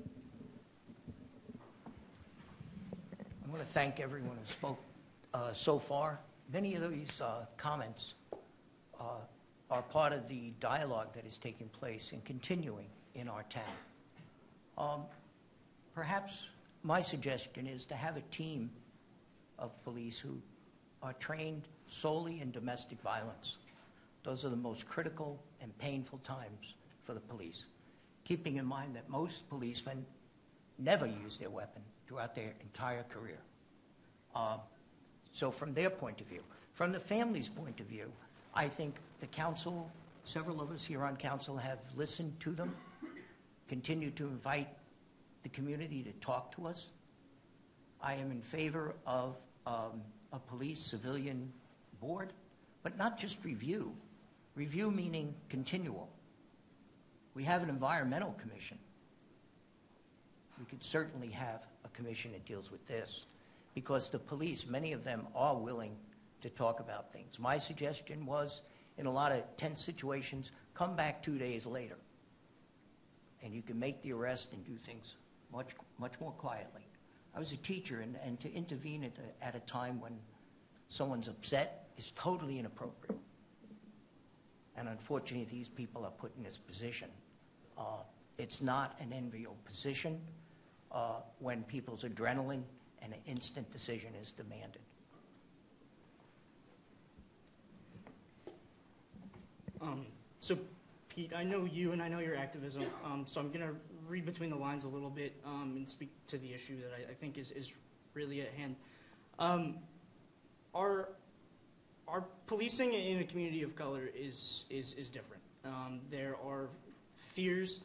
want to thank everyone who spoke uh, so far. Many of these uh, comments uh, are part of the dialogue that is taking place and continuing in our town. Um, Perhaps my suggestion is to have a team of police who are trained solely in domestic violence. Those are the most critical and painful times for the police, keeping in mind that most policemen never use their weapon throughout their entire career. Uh, So from their point of view, from the family's point of view, I think the council, several of us here on council have listened to them, continue to invite the community to talk to us. I am in favor of um, a police civilian board, but not just review. Review meaning continual. We have an environmental commission. We could certainly have a commission that deals with this because the police, many of them are willing to talk about things. My suggestion was, in a lot of tense situations, come back two days later. And you can make the arrest and do things much, much more quietly. I was a teacher, and, and to intervene at at a time when someone's upset is totally inappropriate. And unfortunately, these people are put in this position. Uh, it's not an enviable position uh, when people's adrenaline and an instant decision is demanded. Um, so, Pete, I know you and I know your activism, um, so I'm going to read between the lines a little bit um, and speak to the issue that I, I think is, is really at hand. Um, our, our policing in a community of color is, is, is different. Um, there are fears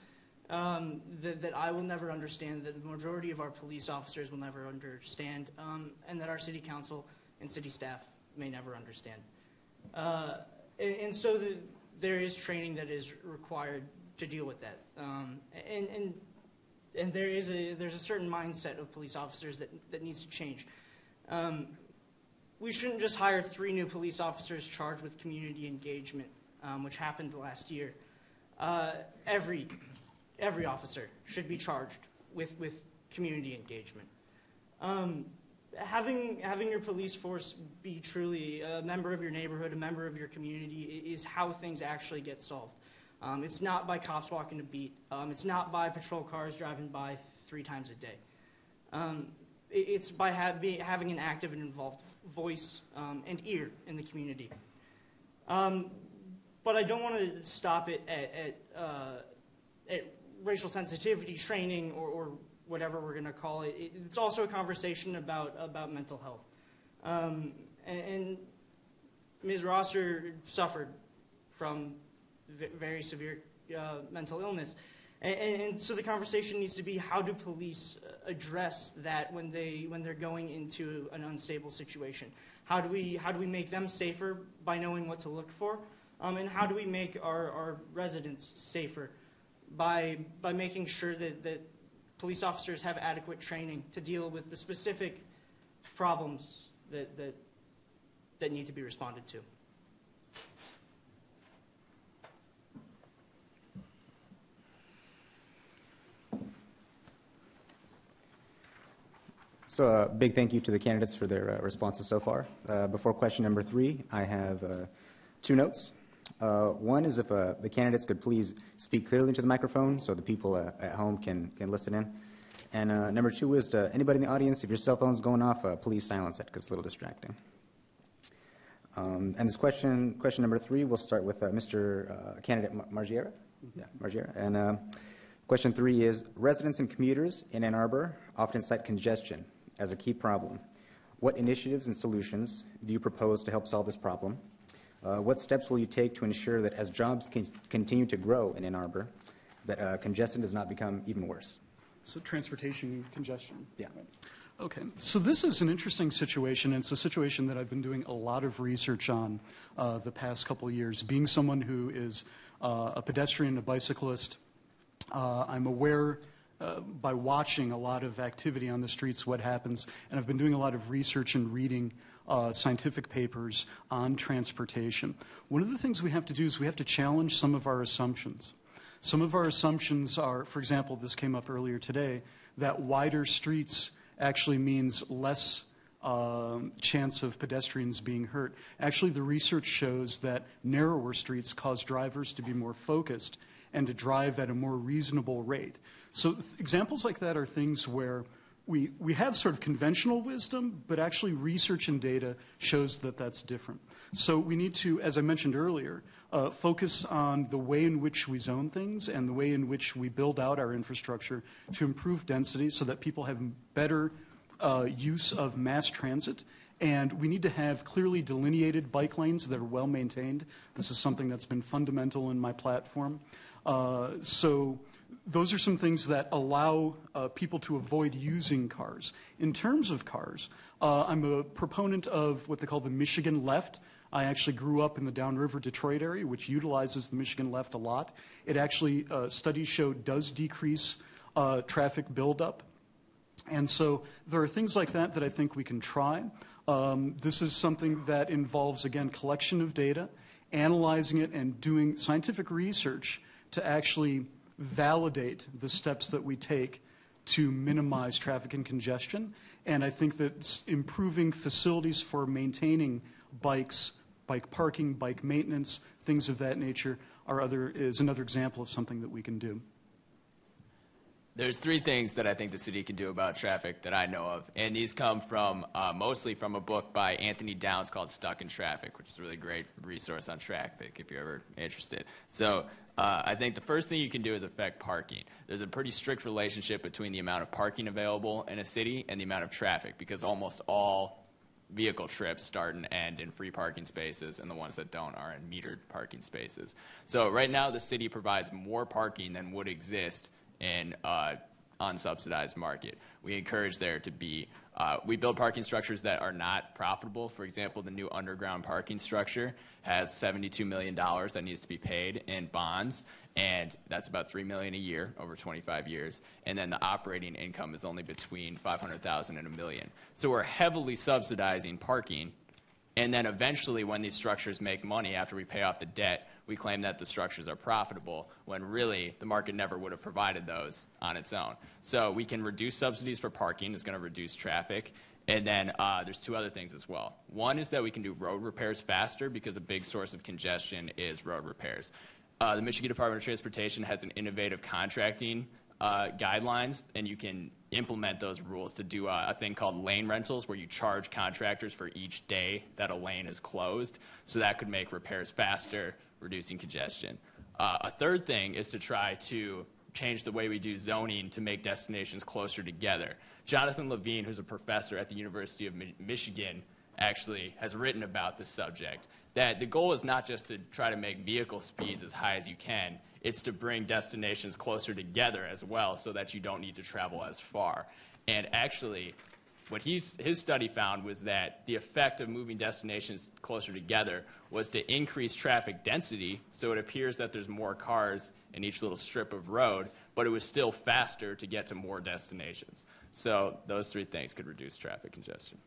um, that, that I will never understand, that the majority of our police officers will never understand, um, and that our city council and city staff may never understand. Uh, and, and so the, there is training that is required to deal with that. Um, and, and, and there is a, there's a certain mindset of police officers that, that needs to change. We shouldn't just hire three new police officers charged with community engagement, um, which happened last year. Uh, every, every officer should be charged with, with community engagement. Um, having, having your police force be truly a member of your neighborhood, a member of your community, is how things actually get solved. Um, it's not by cops walking a beat. Um, it's not by patrol cars driving by three times a day. Um, it's by ha- having an active and involved voice um, and ear in the community. Um, but I don't want to stop it at, at, uh, at racial sensitivity training or, or whatever we're going to call it. it. It's also a conversation about, about mental health. Um, and, and Ms. Rosser suffered from very severe uh, mental illness. And, and, so the conversation needs to be how do police address that when, they, when they're going into an unstable situation? How do, we, how do we make them safer by knowing what to look for? Um, and how do we make our, our residents safer by, by making sure that, that police officers have adequate training to deal with the specific problems that, that, that need to be responded to? So a uh, big thank you to the candidates for their uh, responses so far. Uh, before question number three, I have uh, two notes. Uh, one is if uh, the candidates could please speak clearly into the microphone so the people at home can, can listen in. And number two is to anybody in the audience, if your cell phone's going off, please silence it because it's a little distracting. Um, and this question, question number three, we'll start with Mr. candidate Magiera. Yeah, Magiera. And question three is residents and commuters in Ann Arbor often cite congestion as a key problem. What initiatives and solutions do you propose to help solve this problem? Uh, what steps will you take to ensure that as jobs can continue to grow in Ann Arbor, that uh, congestion does not become even worse? So transportation congestion? Yeah. Okay, so this is an interesting situation, and it's a situation that I've been doing a lot of research on uh, the past couple years. Being someone who is uh, a pedestrian, a bicyclist, uh, I'm aware uh, by watching a lot of activity on the streets, what happens. And I've been doing a lot of research and reading uh, scientific papers on transportation. One of the things we have to do is we have to challenge some of our assumptions. Some of our assumptions are, for example, this came up earlier today, that wider streets actually means less um, chance of pedestrians being hurt. Actually, the research shows that narrower streets cause drivers to be more focused and to drive at a more reasonable rate. So examples like that are things where we, we have sort of conventional wisdom, but actually research and data shows that that's different. So we need to, as I mentioned earlier, uh, focus on the way in which we zone things and the way in which we build out our infrastructure to improve density so that people have better uh, use of mass transit. And we need to have clearly delineated bike lanes that are well maintained. This is something that's been fundamental in my platform. Uh, so those are some things that allow uh, people to avoid using cars. In terms of cars, uh, I'm a proponent of what they call the Michigan left. I actually grew up in the downriver Detroit area, which utilizes the Michigan left a lot. It actually, uh, studies show, does decrease uh, traffic buildup. And so there are things like that that I think we can try. Um, this is something that involves, again, collection of data, analyzing it, and doing scientific research to actually validate the steps that we take to minimize traffic and congestion. And I think that improving facilities for maintaining bikes, bike parking, bike maintenance, things of that nature are other, is another example of something that we can do. There's three things that I think the city can do about traffic that I know of, and these come from uh, mostly from a book by Anthony Downs called "Stuck in Traffic," which is a really great resource on traffic if you're ever interested. So uh, I think the first thing you can do is affect parking. There's a pretty strict relationship between the amount of parking available in a city and the amount of traffic because almost all vehicle trips start and end in free parking spaces, and the ones that don't are in metered parking spaces. So right now, the city provides more parking than would exist in uh, unsubsidized market. We encourage there to be, uh, we build parking structures that are not profitable. For example, the new underground parking structure has $72 million that needs to be paid in bonds, and that's about 3 million a year over 25 years. And then the operating income is only between 500,000 and a million. So we're heavily subsidizing parking and then eventually, when these structures make money after we pay off the debt, we claim that the structures are profitable when really the market never would have provided those on its own. So we can reduce subsidies for parking, it's going to reduce traffic. And then uh, there's two other things as well. One is that we can do road repairs faster because a big source of congestion is road repairs. Uh, the Michigan Department of Transportation has an innovative contracting uh, guidelines, and you can implement those rules to do a, a, thing called lane rentals, where you charge contractors for each day that a lane is closed. So that could make repairs faster, reducing congestion. Uh, a third thing is to try to change the way we do zoning to make destinations closer together. Jonathan Levine, who's a professor at the University of Mi- Michigan, actually has written about this subject. That the goal is not just to try to make vehicle speeds as high as you can, it's to bring destinations closer together as well so that you don't need to travel as far. And actually, what he's, his study found was that the effect of moving destinations closer together was to increase traffic density, so it appears that there's more cars in each little strip of road, but it was still faster to get to more destinations. So those three things could reduce traffic congestion.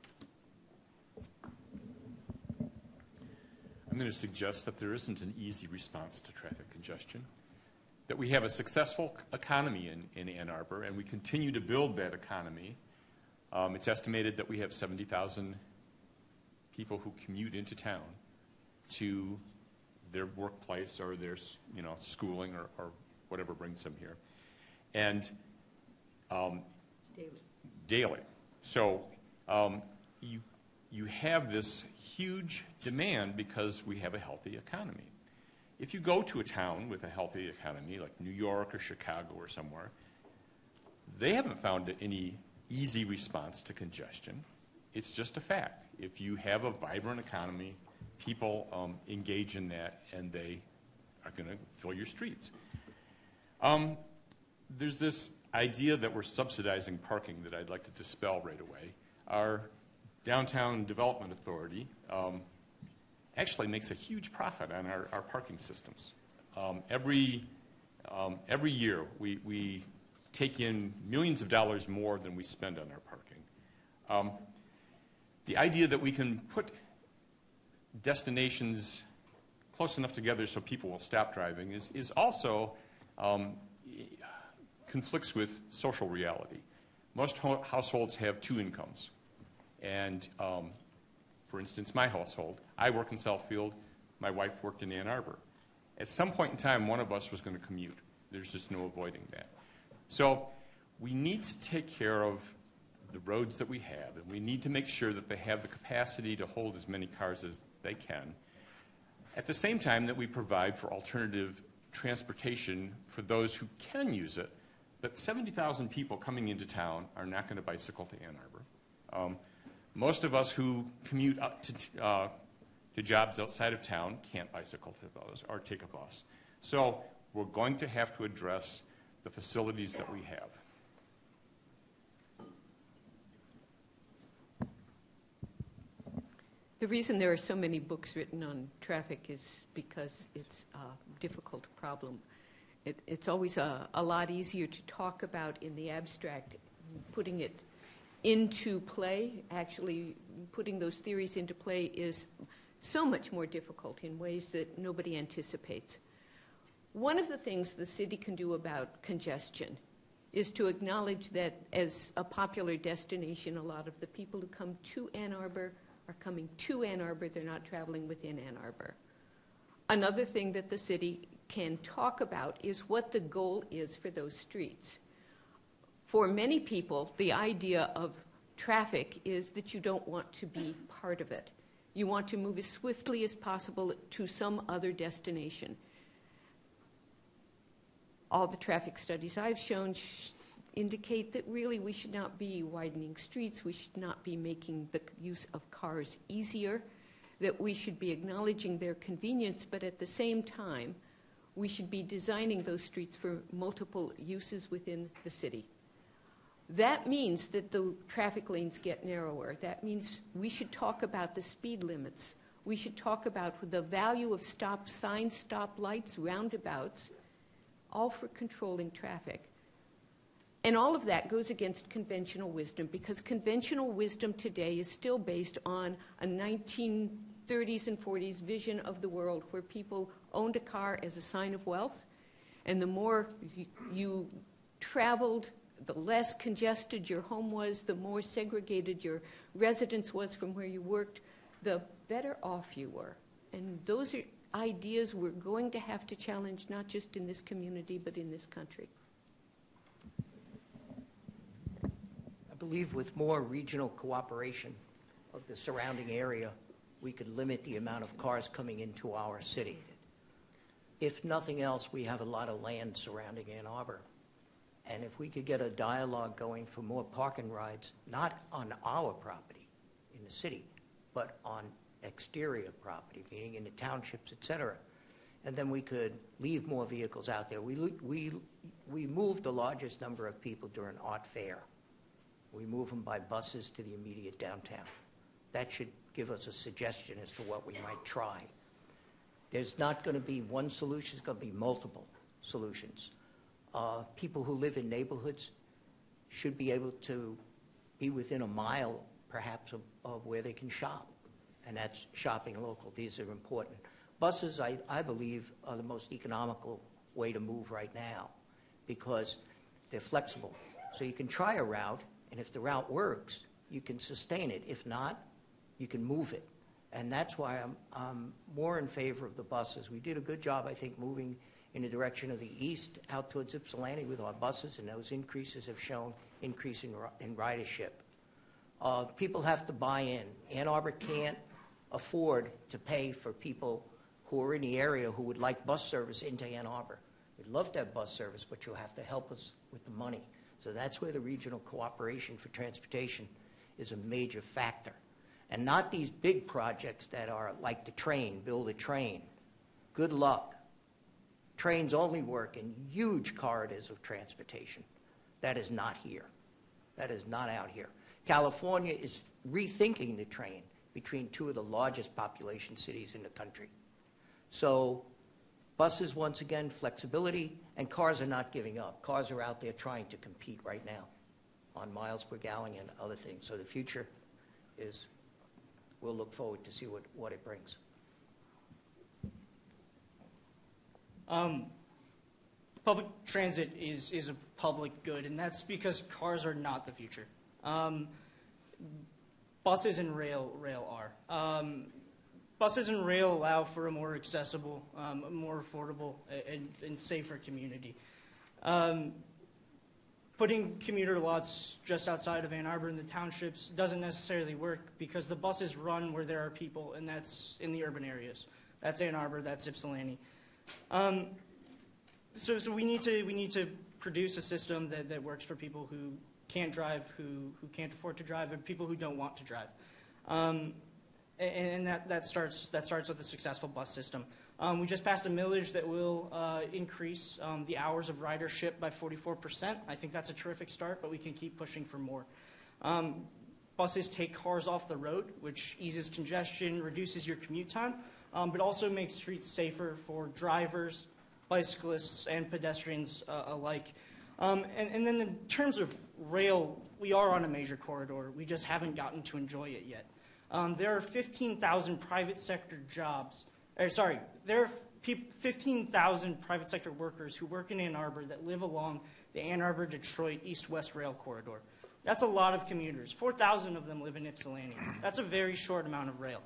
I'm going to suggest that there isn't an easy response to traffic congestion that we have a successful economy in, in Ann Arbor, and we continue to build that economy. Um, it's estimated that we have 70,000 people who commute into town to their workplace or their you know, schooling or, or whatever brings them here. And um, daily. daily. So um, you, you have this huge demand because we have a healthy economy. If you go to a town with a healthy economy, like New York or Chicago or somewhere, they haven't found any easy response to congestion. It's just a fact. If you have a vibrant economy, people um, engage in that and they are going to fill your streets. Um, there's this idea that we're subsidizing parking that I'd like to dispel right away. Our Downtown Development Authority um, actually makes a huge profit on our, our parking systems. Um, every, um, every year, we, we take in millions of dollars more than we spend on our parking. Um, the idea that we can put destinations close enough together so people will stop driving is, is also um, conflicts with social reality. Most ho- households have two incomes. And um, for instance, my household, I work in Southfield, my wife worked in Ann Arbor. At some point in time, one of us was going to commute. There's just no avoiding that. So we need to take care of the roads that we have, and we need to make sure that they have the capacity to hold as many cars as they can. At the same time, that we provide for alternative transportation for those who can use it. But 70,000 people coming into town are not going to bicycle to Ann Arbor. Um, most of us who commute up to, uh, to jobs outside of town can't bicycle to those or take a bus. So we're going to have to address the facilities that we have. The reason there are so many books written on traffic is because it's a difficult problem. It, it's always a, a lot easier to talk about in the abstract, putting it into play, actually putting those theories into play, is so much more difficult in ways that nobody anticipates. One of the things the city can do about congestion is to acknowledge that as a popular destination, a lot of the people who come to Ann Arbor are coming to Ann Arbor, they're not traveling within Ann Arbor. Another thing that the city can talk about is what the goal is for those streets for many people, the idea of traffic is that you don't want to be part of it. You want to move as swiftly as possible to some other destination. All the traffic studies I've shown sh- indicate that really we should not be widening streets, we should not be making the use of cars easier, that we should be acknowledging their convenience, but at the same time, we should be designing those streets for multiple uses within the city. That means that the traffic lanes get narrower. That means we should talk about the speed limits. We should talk about the value of stop signs, stop lights, roundabouts, all for controlling traffic. And all of that goes against conventional wisdom because conventional wisdom today is still based on a 1930s and 40s vision of the world where people owned a car as a sign of wealth. And the more you, traveled, the less congested your home was, the more segregated your residence was from where you worked, the better off you were. And those are ideas we're going to have to challenge not just in this community but in this country. I believe with more regional cooperation of the surrounding area, we could limit the amount of cars coming into our city. If nothing else, we have a lot of land surrounding Ann Arbor. And if we could get a dialogue going for more parking rides, not on our property in the city, but on exterior property, meaning in the townships, et cetera, and then we could leave more vehicles out there. We, we, we moved the largest number of people during Art Fair. We move them by buses to the immediate downtown. That should give us a suggestion as to what we might try. There's not going to be one solution, it's going to be multiple solutions. Uh, people who live in neighborhoods should be able to be within a mile, perhaps, of, of where they can shop, and that's shopping local. These are important. Buses, I, I believe, are the most economical way to move right now because they're flexible. So you can try a route, and if the route works, you can sustain it. If not, you can move it. And that's why I'm, I'm more in favor of the buses. We did a good job, I think, moving in the direction of the east out towards Ypsilanti with our buses, and those increases have shown increase in, in ridership. Uh, people have to buy in. Ann Arbor can't afford to pay for people who are in the area who would like bus service into Ann Arbor. We'd love to have bus service, but you'll have to help us with the money. So that's where the regional cooperation for transportation is a major factor. And not these big projects that are like the train, build a train. Good luck. Trains only work in huge corridors of transportation. That is not here. That is not out here. California is rethinking the train between two of the largest population cities in the country. So buses, once again, flexibility, and cars are not giving up. Cars are out there trying to compete right now on miles per gallon and other things. So the future is, we'll look forward to see what, what it brings. Um, public transit is, is a public good, and that's because cars are not the future. Um, buses and rail, rail are. Um, buses and rail allow for a more accessible, um, more affordable, and, and safer community. Um, putting commuter lots just outside of Ann Arbor in the townships doesn't necessarily work because the buses run where there are people, and that's in the urban areas. That's Ann Arbor, that's Ypsilanti. Um, so, so we need to we need to produce a system that, that works for people who can't drive, who who can't afford to drive, and people who don't want to drive. Um, and, and that, that starts that starts with a successful bus system. Um, we just passed a millage that will uh, increase um, the hours of ridership by 44%. I think that's a terrific start, but we can keep pushing for more. Um, buses take cars off the road, which eases congestion, reduces your commute time, um, but also makes streets safer for drivers, bicyclists, and pedestrians uh, alike. Um, and, and then in terms of rail, we are on a major corridor. We just haven't gotten to enjoy it yet. Um, there are 15,000 private sector jobs, or sorry, there are 15,000 private sector workers who work in Ann Arbor that live along the Ann Arbor Detroit east west rail corridor. That's a lot of commuters. 4,000 of them live in Ypsilanti. That's a very short amount of rail.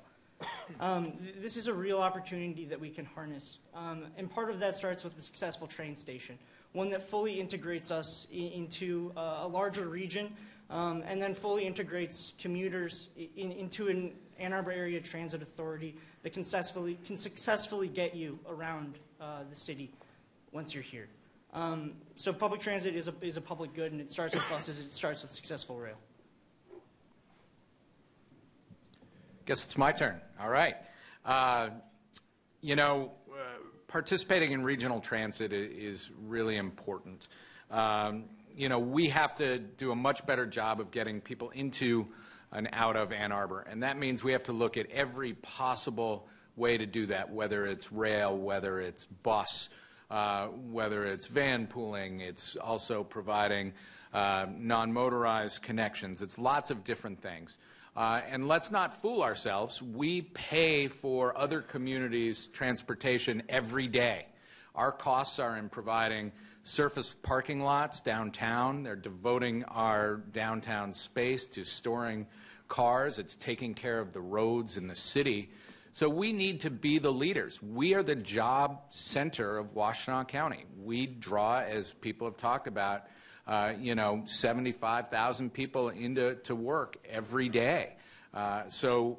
Um, th- this is a real opportunity that we can harness. Um, and part of that starts with a successful train station, one that fully integrates us into uh, a larger region um, and then fully integrates commuters in, into an Ann Arbor Area Transit Authority that can successfully, can successfully get you around uh, the city once you're here. Um, so public transit is a, is a public good, and it starts with buses, it starts with successful rail. Guess it's my turn. All right. Uh, you know, uh, participating in regional transit is really important. Um, you know, we have to do a much better job of getting people into and out of Ann Arbor, and that means we have to look at every possible way to do that, whether it's rail, whether it's bus, uh, whether it's van pooling, it's also providing uh, non-motorized connections. It's lots of different things. Uh, and let's not fool ourselves. We pay for other communities' transportation every day. Our costs are in providing surface parking lots downtown. They're devoting our downtown space to storing cars. It's taking care of the roads in the city. So we need to be the leaders. We are the job center of Washtenaw County. We draw, as people have talked about, uh, you know, 75,000 people into to work every day. Uh, so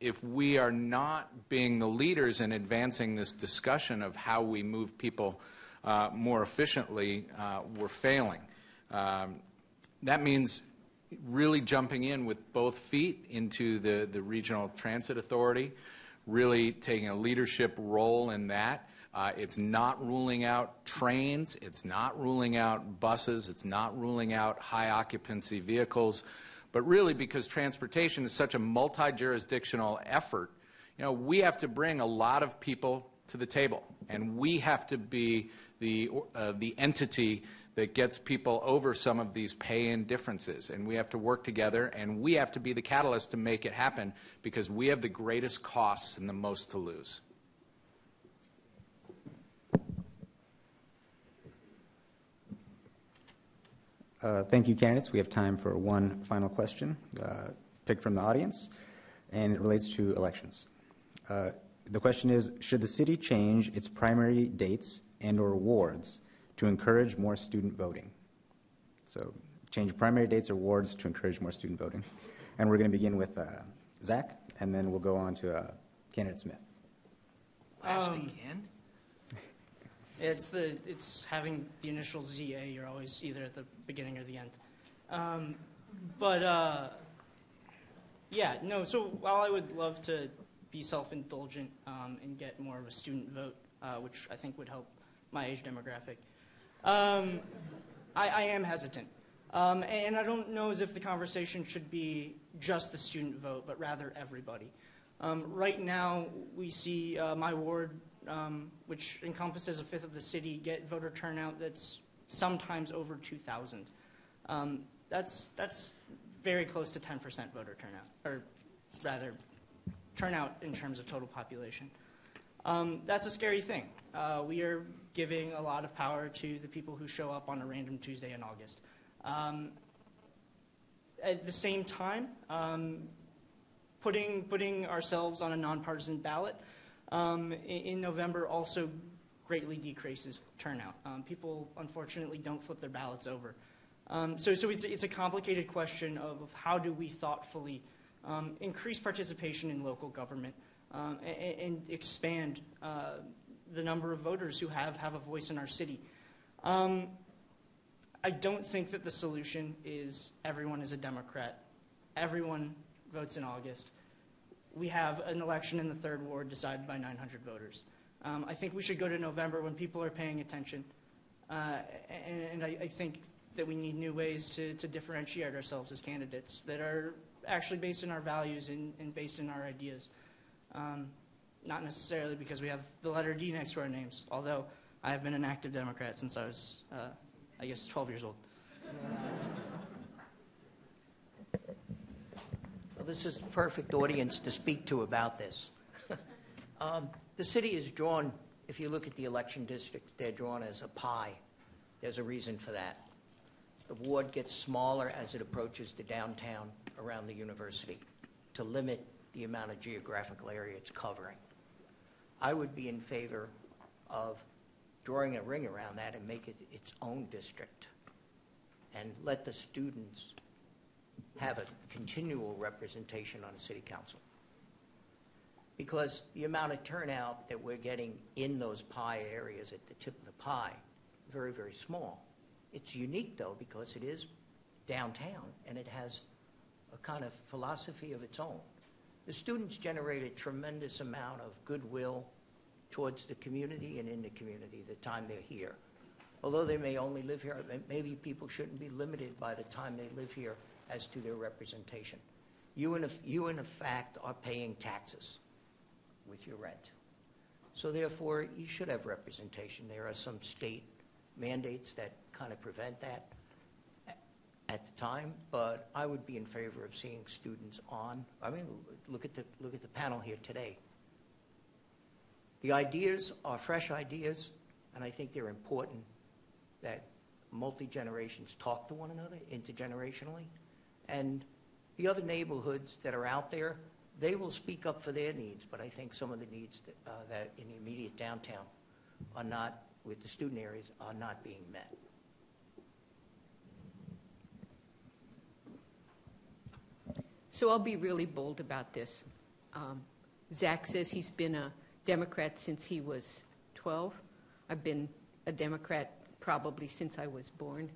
if we are not being the leaders in advancing this discussion of how we move people uh, more efficiently, uh, we're failing. Um, that means really jumping in with both feet into the, the Regional Transit Authority, really taking a leadership role in that. Uh, it's not ruling out trains. It's not ruling out buses. It's not ruling out high occupancy vehicles. But really, because transportation is such a multi jurisdictional effort, you know, we have to bring a lot of people to the table, and we have to be the, uh, the entity that gets people over some of these pay in differences. And we have to work together, and we have to be the catalyst to make it happen because we have the greatest costs and the most to lose. Uh, Thank you, candidates. We have time for one final question, uh, picked from the audience, and it relates to elections. Uh, The question is, should the city change its primary dates and/or wards to encourage more student voting? So change primary dates or wards to encourage more student voting. And we're going to begin with uh, Zach, and then we'll go on to uh, candidate Smith. Last Um, again? It's the it's having the initial ZA. You're always either at the beginning or the end. Um, but uh, yeah, no. So while I would love to be self-indulgent um, and get more of a student vote, uh, which I think would help my age demographic, um, I, I am hesitant. Um, and I don't know as if the conversation should be just the student vote, but rather everybody. Um, right now, we see uh, my ward, um, which encompasses a fifth of the city, get voter turnout that's sometimes over 2,000. Um, that's, that's very close to 10% voter turnout, or rather, turnout in terms of total population. Um, that's a scary thing. Uh, we are giving a lot of power to the people who show up on a random Tuesday in August. Um, at the same time, um, putting, putting ourselves on a nonpartisan ballot um, in, November also greatly decreases turnout. Um, people, unfortunately, don't flip their ballots over. Um, so so it's, it's a complicated question of, of how do we thoughtfully um, increase participation in local government um, and, and expand uh, the number of voters who have, have a voice in our city. Um, I don't think that the solution is everyone is a Democrat. Everyone votes in August. We have an election in the third ward decided by 900 voters. Um, I think we should go to November when people are paying attention. Uh, and and I, I think that we need new ways to, to differentiate ourselves as candidates that are actually based in our values and, and based in our ideas. Um, not necessarily because we have the letter D next to our names, although I have been an active Democrat since I was, uh, I guess, 12 years old. Well, this is the perfect audience to speak to about this. um, the city is drawn, if you look at the election districts, they're drawn as a pie. There's a reason for that. The ward gets smaller as it approaches the downtown around the university to limit the amount of geographical area it's covering. I would be in favor of drawing a ring around that and make it its own district and let the students have a continual representation on a city council. Because the amount of turnout that we're getting in those pie areas at the tip of the pie very, very small. It's unique, though, because it is downtown, and it has a kind of philosophy of its own. The students generate a tremendous amount of goodwill towards the community and in the community the time they're here. Although they may only live here, maybe people shouldn't be limited by the time they live here as to their representation. You in, you in are paying taxes with your rent. So therefore, you should have representation. There are some state mandates that kind of prevent that at the time, but I would be in favor of seeing students on. I mean, look at the, look at the panel here today. The ideas are fresh ideas, and I think they're important that multi-generations talk to one another intergenerationally. And the other neighborhoods that are out there, they will speak up for their needs, but I think some of the needs that, uh, that in the immediate downtown are not, with the student areas, are not being met. So I'll be really bold about this. Um, Zach says he's been a Democrat since he was 12. I've been a Democrat probably since I was born.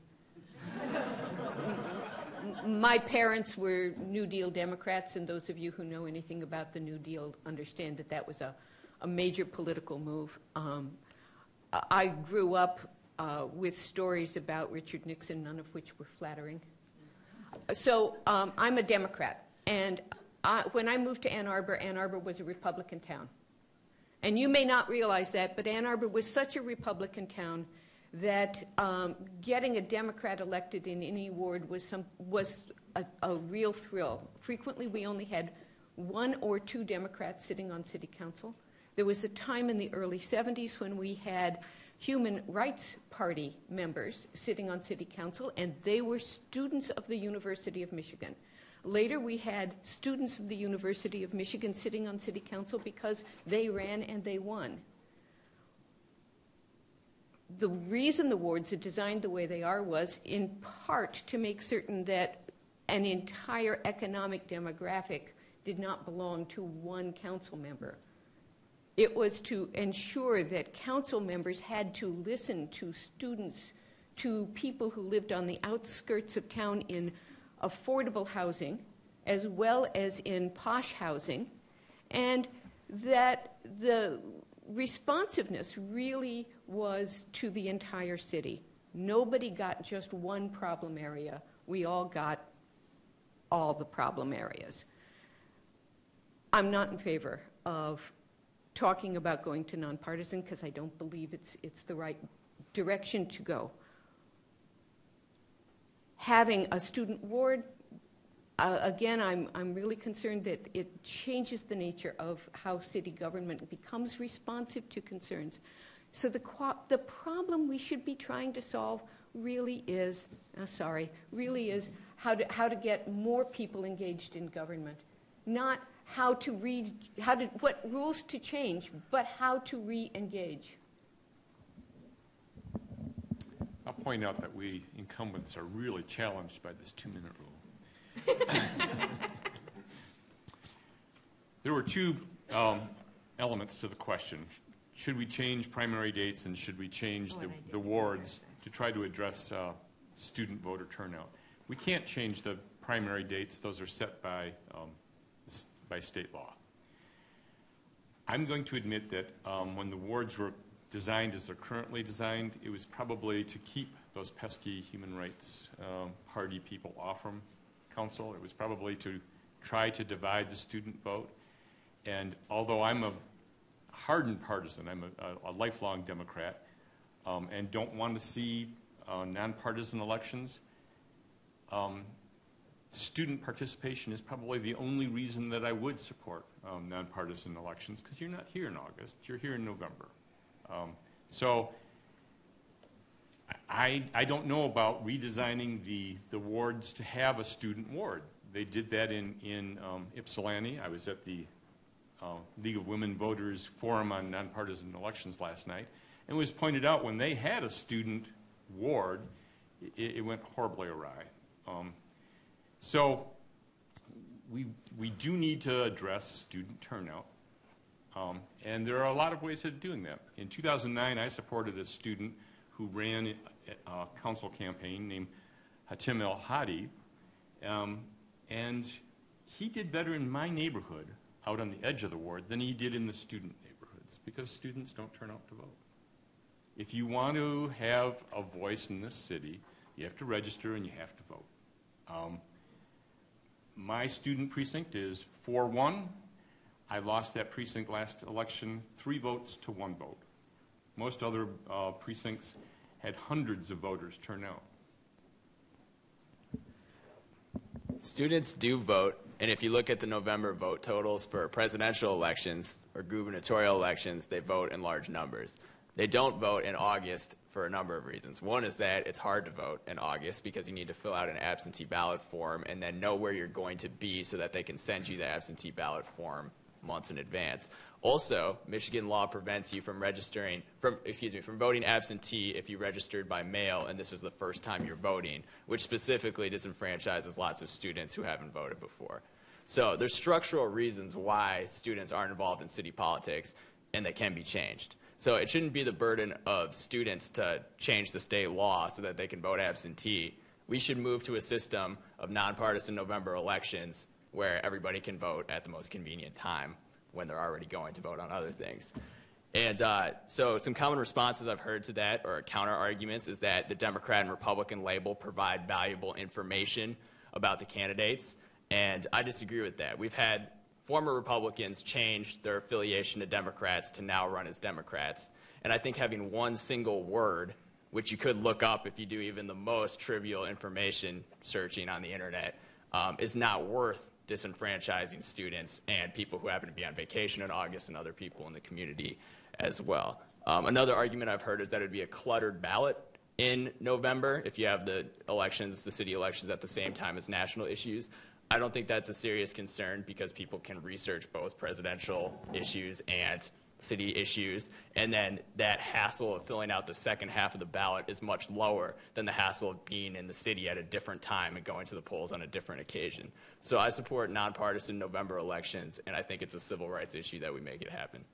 My parents were New Deal Democrats, and those of you who know anything about the New Deal understand that that was a, a major political move. Um, I I grew up uh, with stories about Richard Nixon, none of which were flattering. So um, I'm a Democrat, and I, when I moved to Ann Arbor, Ann Arbor was a Republican town. And you may not realize that, but Ann Arbor was such a Republican town that um, getting a Democrat elected in any ward was, some, was a, a real thrill. Frequently, we only had one or two Democrats sitting on city council. There was a time in the early 70s when we had Human Rights Party members sitting on city council, and they were students of the University of Michigan. Later, we had students of the University of Michigan sitting on city council because they ran and they won. The reason the wards are designed the way they are was in part to make certain that an entire economic demographic did not belong to one council member. It was to ensure that council members had to listen to students, to people who lived on the outskirts of town in affordable housing, as well as in posh housing, and that the responsiveness really was to the entire city. Nobody got just one problem area. We all got all the problem areas. I'm not in favor of talking about going to nonpartisan because I don't believe it's, it's the right direction to go. Having a student ward, uh, again, I'm, I'm really concerned that it changes the nature of how city government becomes responsive to concerns. So the, the problem we should be trying to solve really is, uh, sorry, really is how to, how to get more people engaged in government. Not how to read, how to, what rules to change, but how to re-engage. I'll point out that we incumbents are really challenged by this two-minute rule. There were two um, elements to the question. Should we change primary dates and should we change the, the wards to try to address uh, student voter turnout? We can't change the primary dates. Those are set by, um, by state law. I'm going to admit that um, when the wards were designed as they're currently designed, it was probably to keep those pesky human rights um, party people off from council. It was probably to try to divide the student vote. And although I'm a hardened partisan, I'm a, a, lifelong Democrat, um, and don't want to see uh, nonpartisan elections, um, student participation is probably the only reason that I would support um, nonpartisan elections, because you're not here in August, you're here in November. Um, so I, I don't know about redesigning the, the wards to have a student ward. They did that in, in um, Ypsilanti. I was at the uh, League of Women Voters Forum on Nonpartisan Elections last night, and it was pointed out when they had a student ward, it, it went horribly awry. Um, so we, we do need to address student turnout. Um, and there are a lot of ways of doing that. In 2009, I supported a student who ran a council campaign named Hatim Elhady. Um, and he did better in my neighborhood, out on the edge of the ward, than he did in the student neighborhoods because students don't turn out to vote. If you want to have a voice in this city, you have to register and you have to vote. Um, my student precinct is 4 1. I lost that precinct last election three votes to one vote. Most other uh, precincts had hundreds of voters turn out. Students do vote, and if you look at the November vote totals for presidential elections or gubernatorial elections, they vote in large numbers. They don't vote in August for a number of reasons. One is that it's hard to vote in August because you need to fill out an absentee ballot form and then know where you're going to be so that they can send you the absentee ballot form months in advance. Also, Michigan law prevents you from registering, from, excuse me, from voting absentee if you registered by mail and this is the first time you're voting, which specifically disenfranchises lots of students who haven't voted before. So there's structural reasons why students aren't involved in city politics and they can be changed. So it shouldn't be the burden of students to change the state law so that they can vote absentee. We should move to a system of nonpartisan November elections where everybody can vote at the most convenient time when they're already going to vote on other things. And uh, so, some common responses I've heard to that, or counter arguments, is that the Democrat and Republican label provide valuable information about the candidates. And I disagree with that. We've had former Republicans change their affiliation to Democrats to now run as Democrats. And I think having one single word, which you could look up if you do even the most trivial information searching on the internet, um, is not worth disenfranchising students and people who happen to be on vacation in August and other people in the community as well. Um, another argument I've heard is that it would be a cluttered ballot in November if you have the elections, the city elections, at the same time as national issues. I don't think that's a serious concern because people can research both presidential issues and city issues, and then that hassle of filling out the second half of the ballot is much lower than the hassle of being in the city at a different time and going to the polls on a different occasion. So I support nonpartisan November elections, and I think it's a civil rights issue that we make it happen.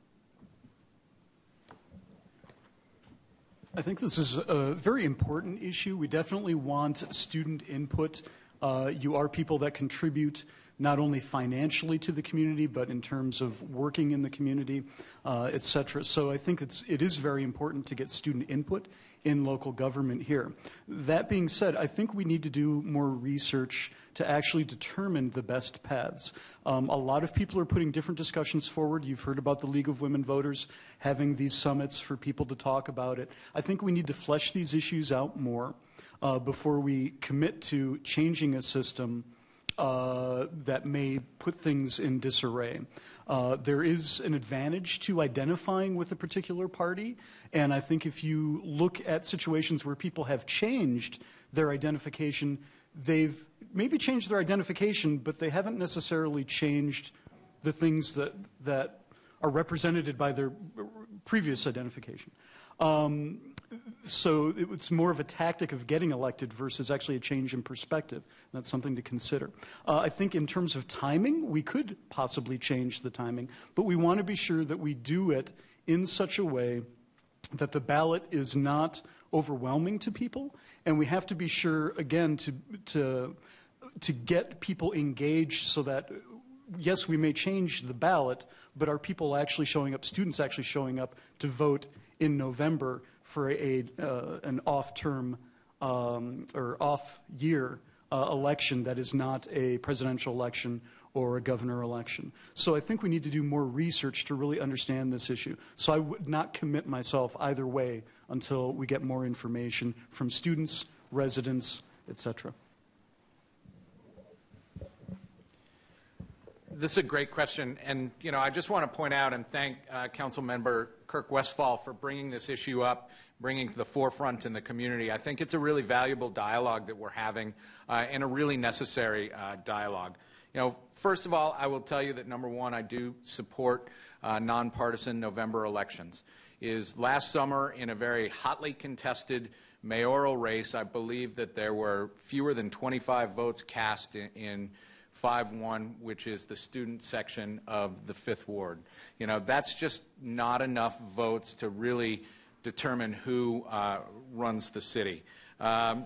I think this is a very important issue. We definitely want student input. Uh, you are people that contribute not only financially to the community, but in terms of working in the community, uh, et cetera. So I think it's, it is very important to get student input in local government here. That being said, I think we need to do more research to actually determine the best paths. Um, a lot of people are putting different discussions forward. You've heard about the League of Women Voters having these summits for people to talk about it. I think we need to flesh these issues out more uh, before we commit to changing a system uh, that may put things in disarray. Uh, there is an advantage to identifying with a particular party, and I think if you look at situations where people have changed their identification, they've maybe changed their identification, but they haven't necessarily changed the things that, that are represented by their previous identification. Um, so it's more of a tactic of getting elected versus actually a change in perspective. That's something to consider. Uh, I think in terms of timing, we could possibly change the timing, but we want to be sure that we do it in such a way that the ballot is not overwhelming to people, and we have to be sure, again, to, to, to get people engaged so that yes, we may change the ballot, but are people actually showing up, students actually showing up to vote in November for a, uh, an off-term um, or off-year uh, election that is not a presidential election or a governor election. So I think we need to do more research to really understand this issue. So I would not commit myself either way until we get more information from students, residents, et cetera. This is a great question, and you know I just want to point out and thank uh, Council Member Kirk Westphal for bringing this issue up, bringing to the forefront in the community. I think it's a really valuable dialogue that we're having, uh, and a really necessary uh, dialogue. You know, first of all, I will tell you that number one, I do support uh, nonpartisan November elections. Is last summer in a very hotly contested mayoral race, I believe that there were fewer than 25 votes cast in, in 5-1, which is the student section of the Fifth Ward. You know, that's just not enough votes to really determine who uh, runs the city. Um,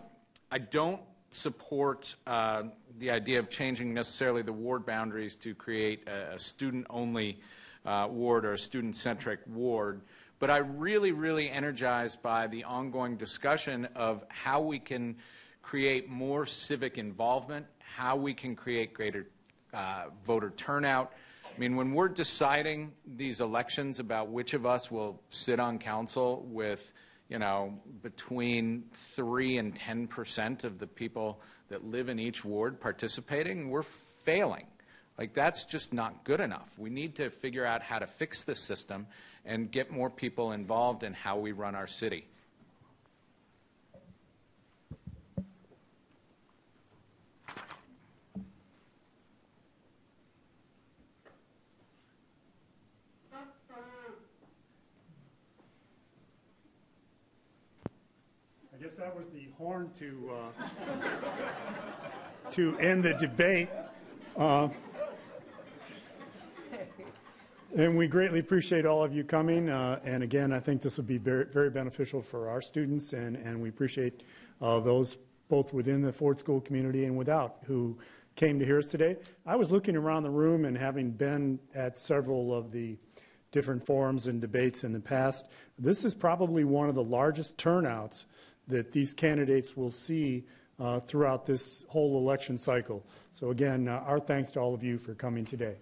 I don't support uh, the idea of changing necessarily the ward boundaries to create a, a student-only uh, ward or a student-centric ward, but I'm really, really energized by the ongoing discussion of how we can create more civic involvement, how we can create greater uh, voter turnout. I mean, when we're deciding these elections about which of us will sit on council with, you know, between 3 and 10 percent of the people that live in each ward participating, we're failing. Like, that's just not good enough. We need to figure out how to fix the system and get more people involved in how we run our city. I guess that was the horn to, uh, to end the debate. Uh, And we greatly appreciate all of you coming. Uh, and again, I think this will be very, very beneficial for our students, and, and we appreciate uh, those both within the Ford School community and without who came to hear us today. I was looking around the room and having been at several of the different forums and debates in the past, this is probably one of the largest turnouts that these candidates will see uh, throughout this whole election cycle. So again, uh, our thanks to all of you for coming today.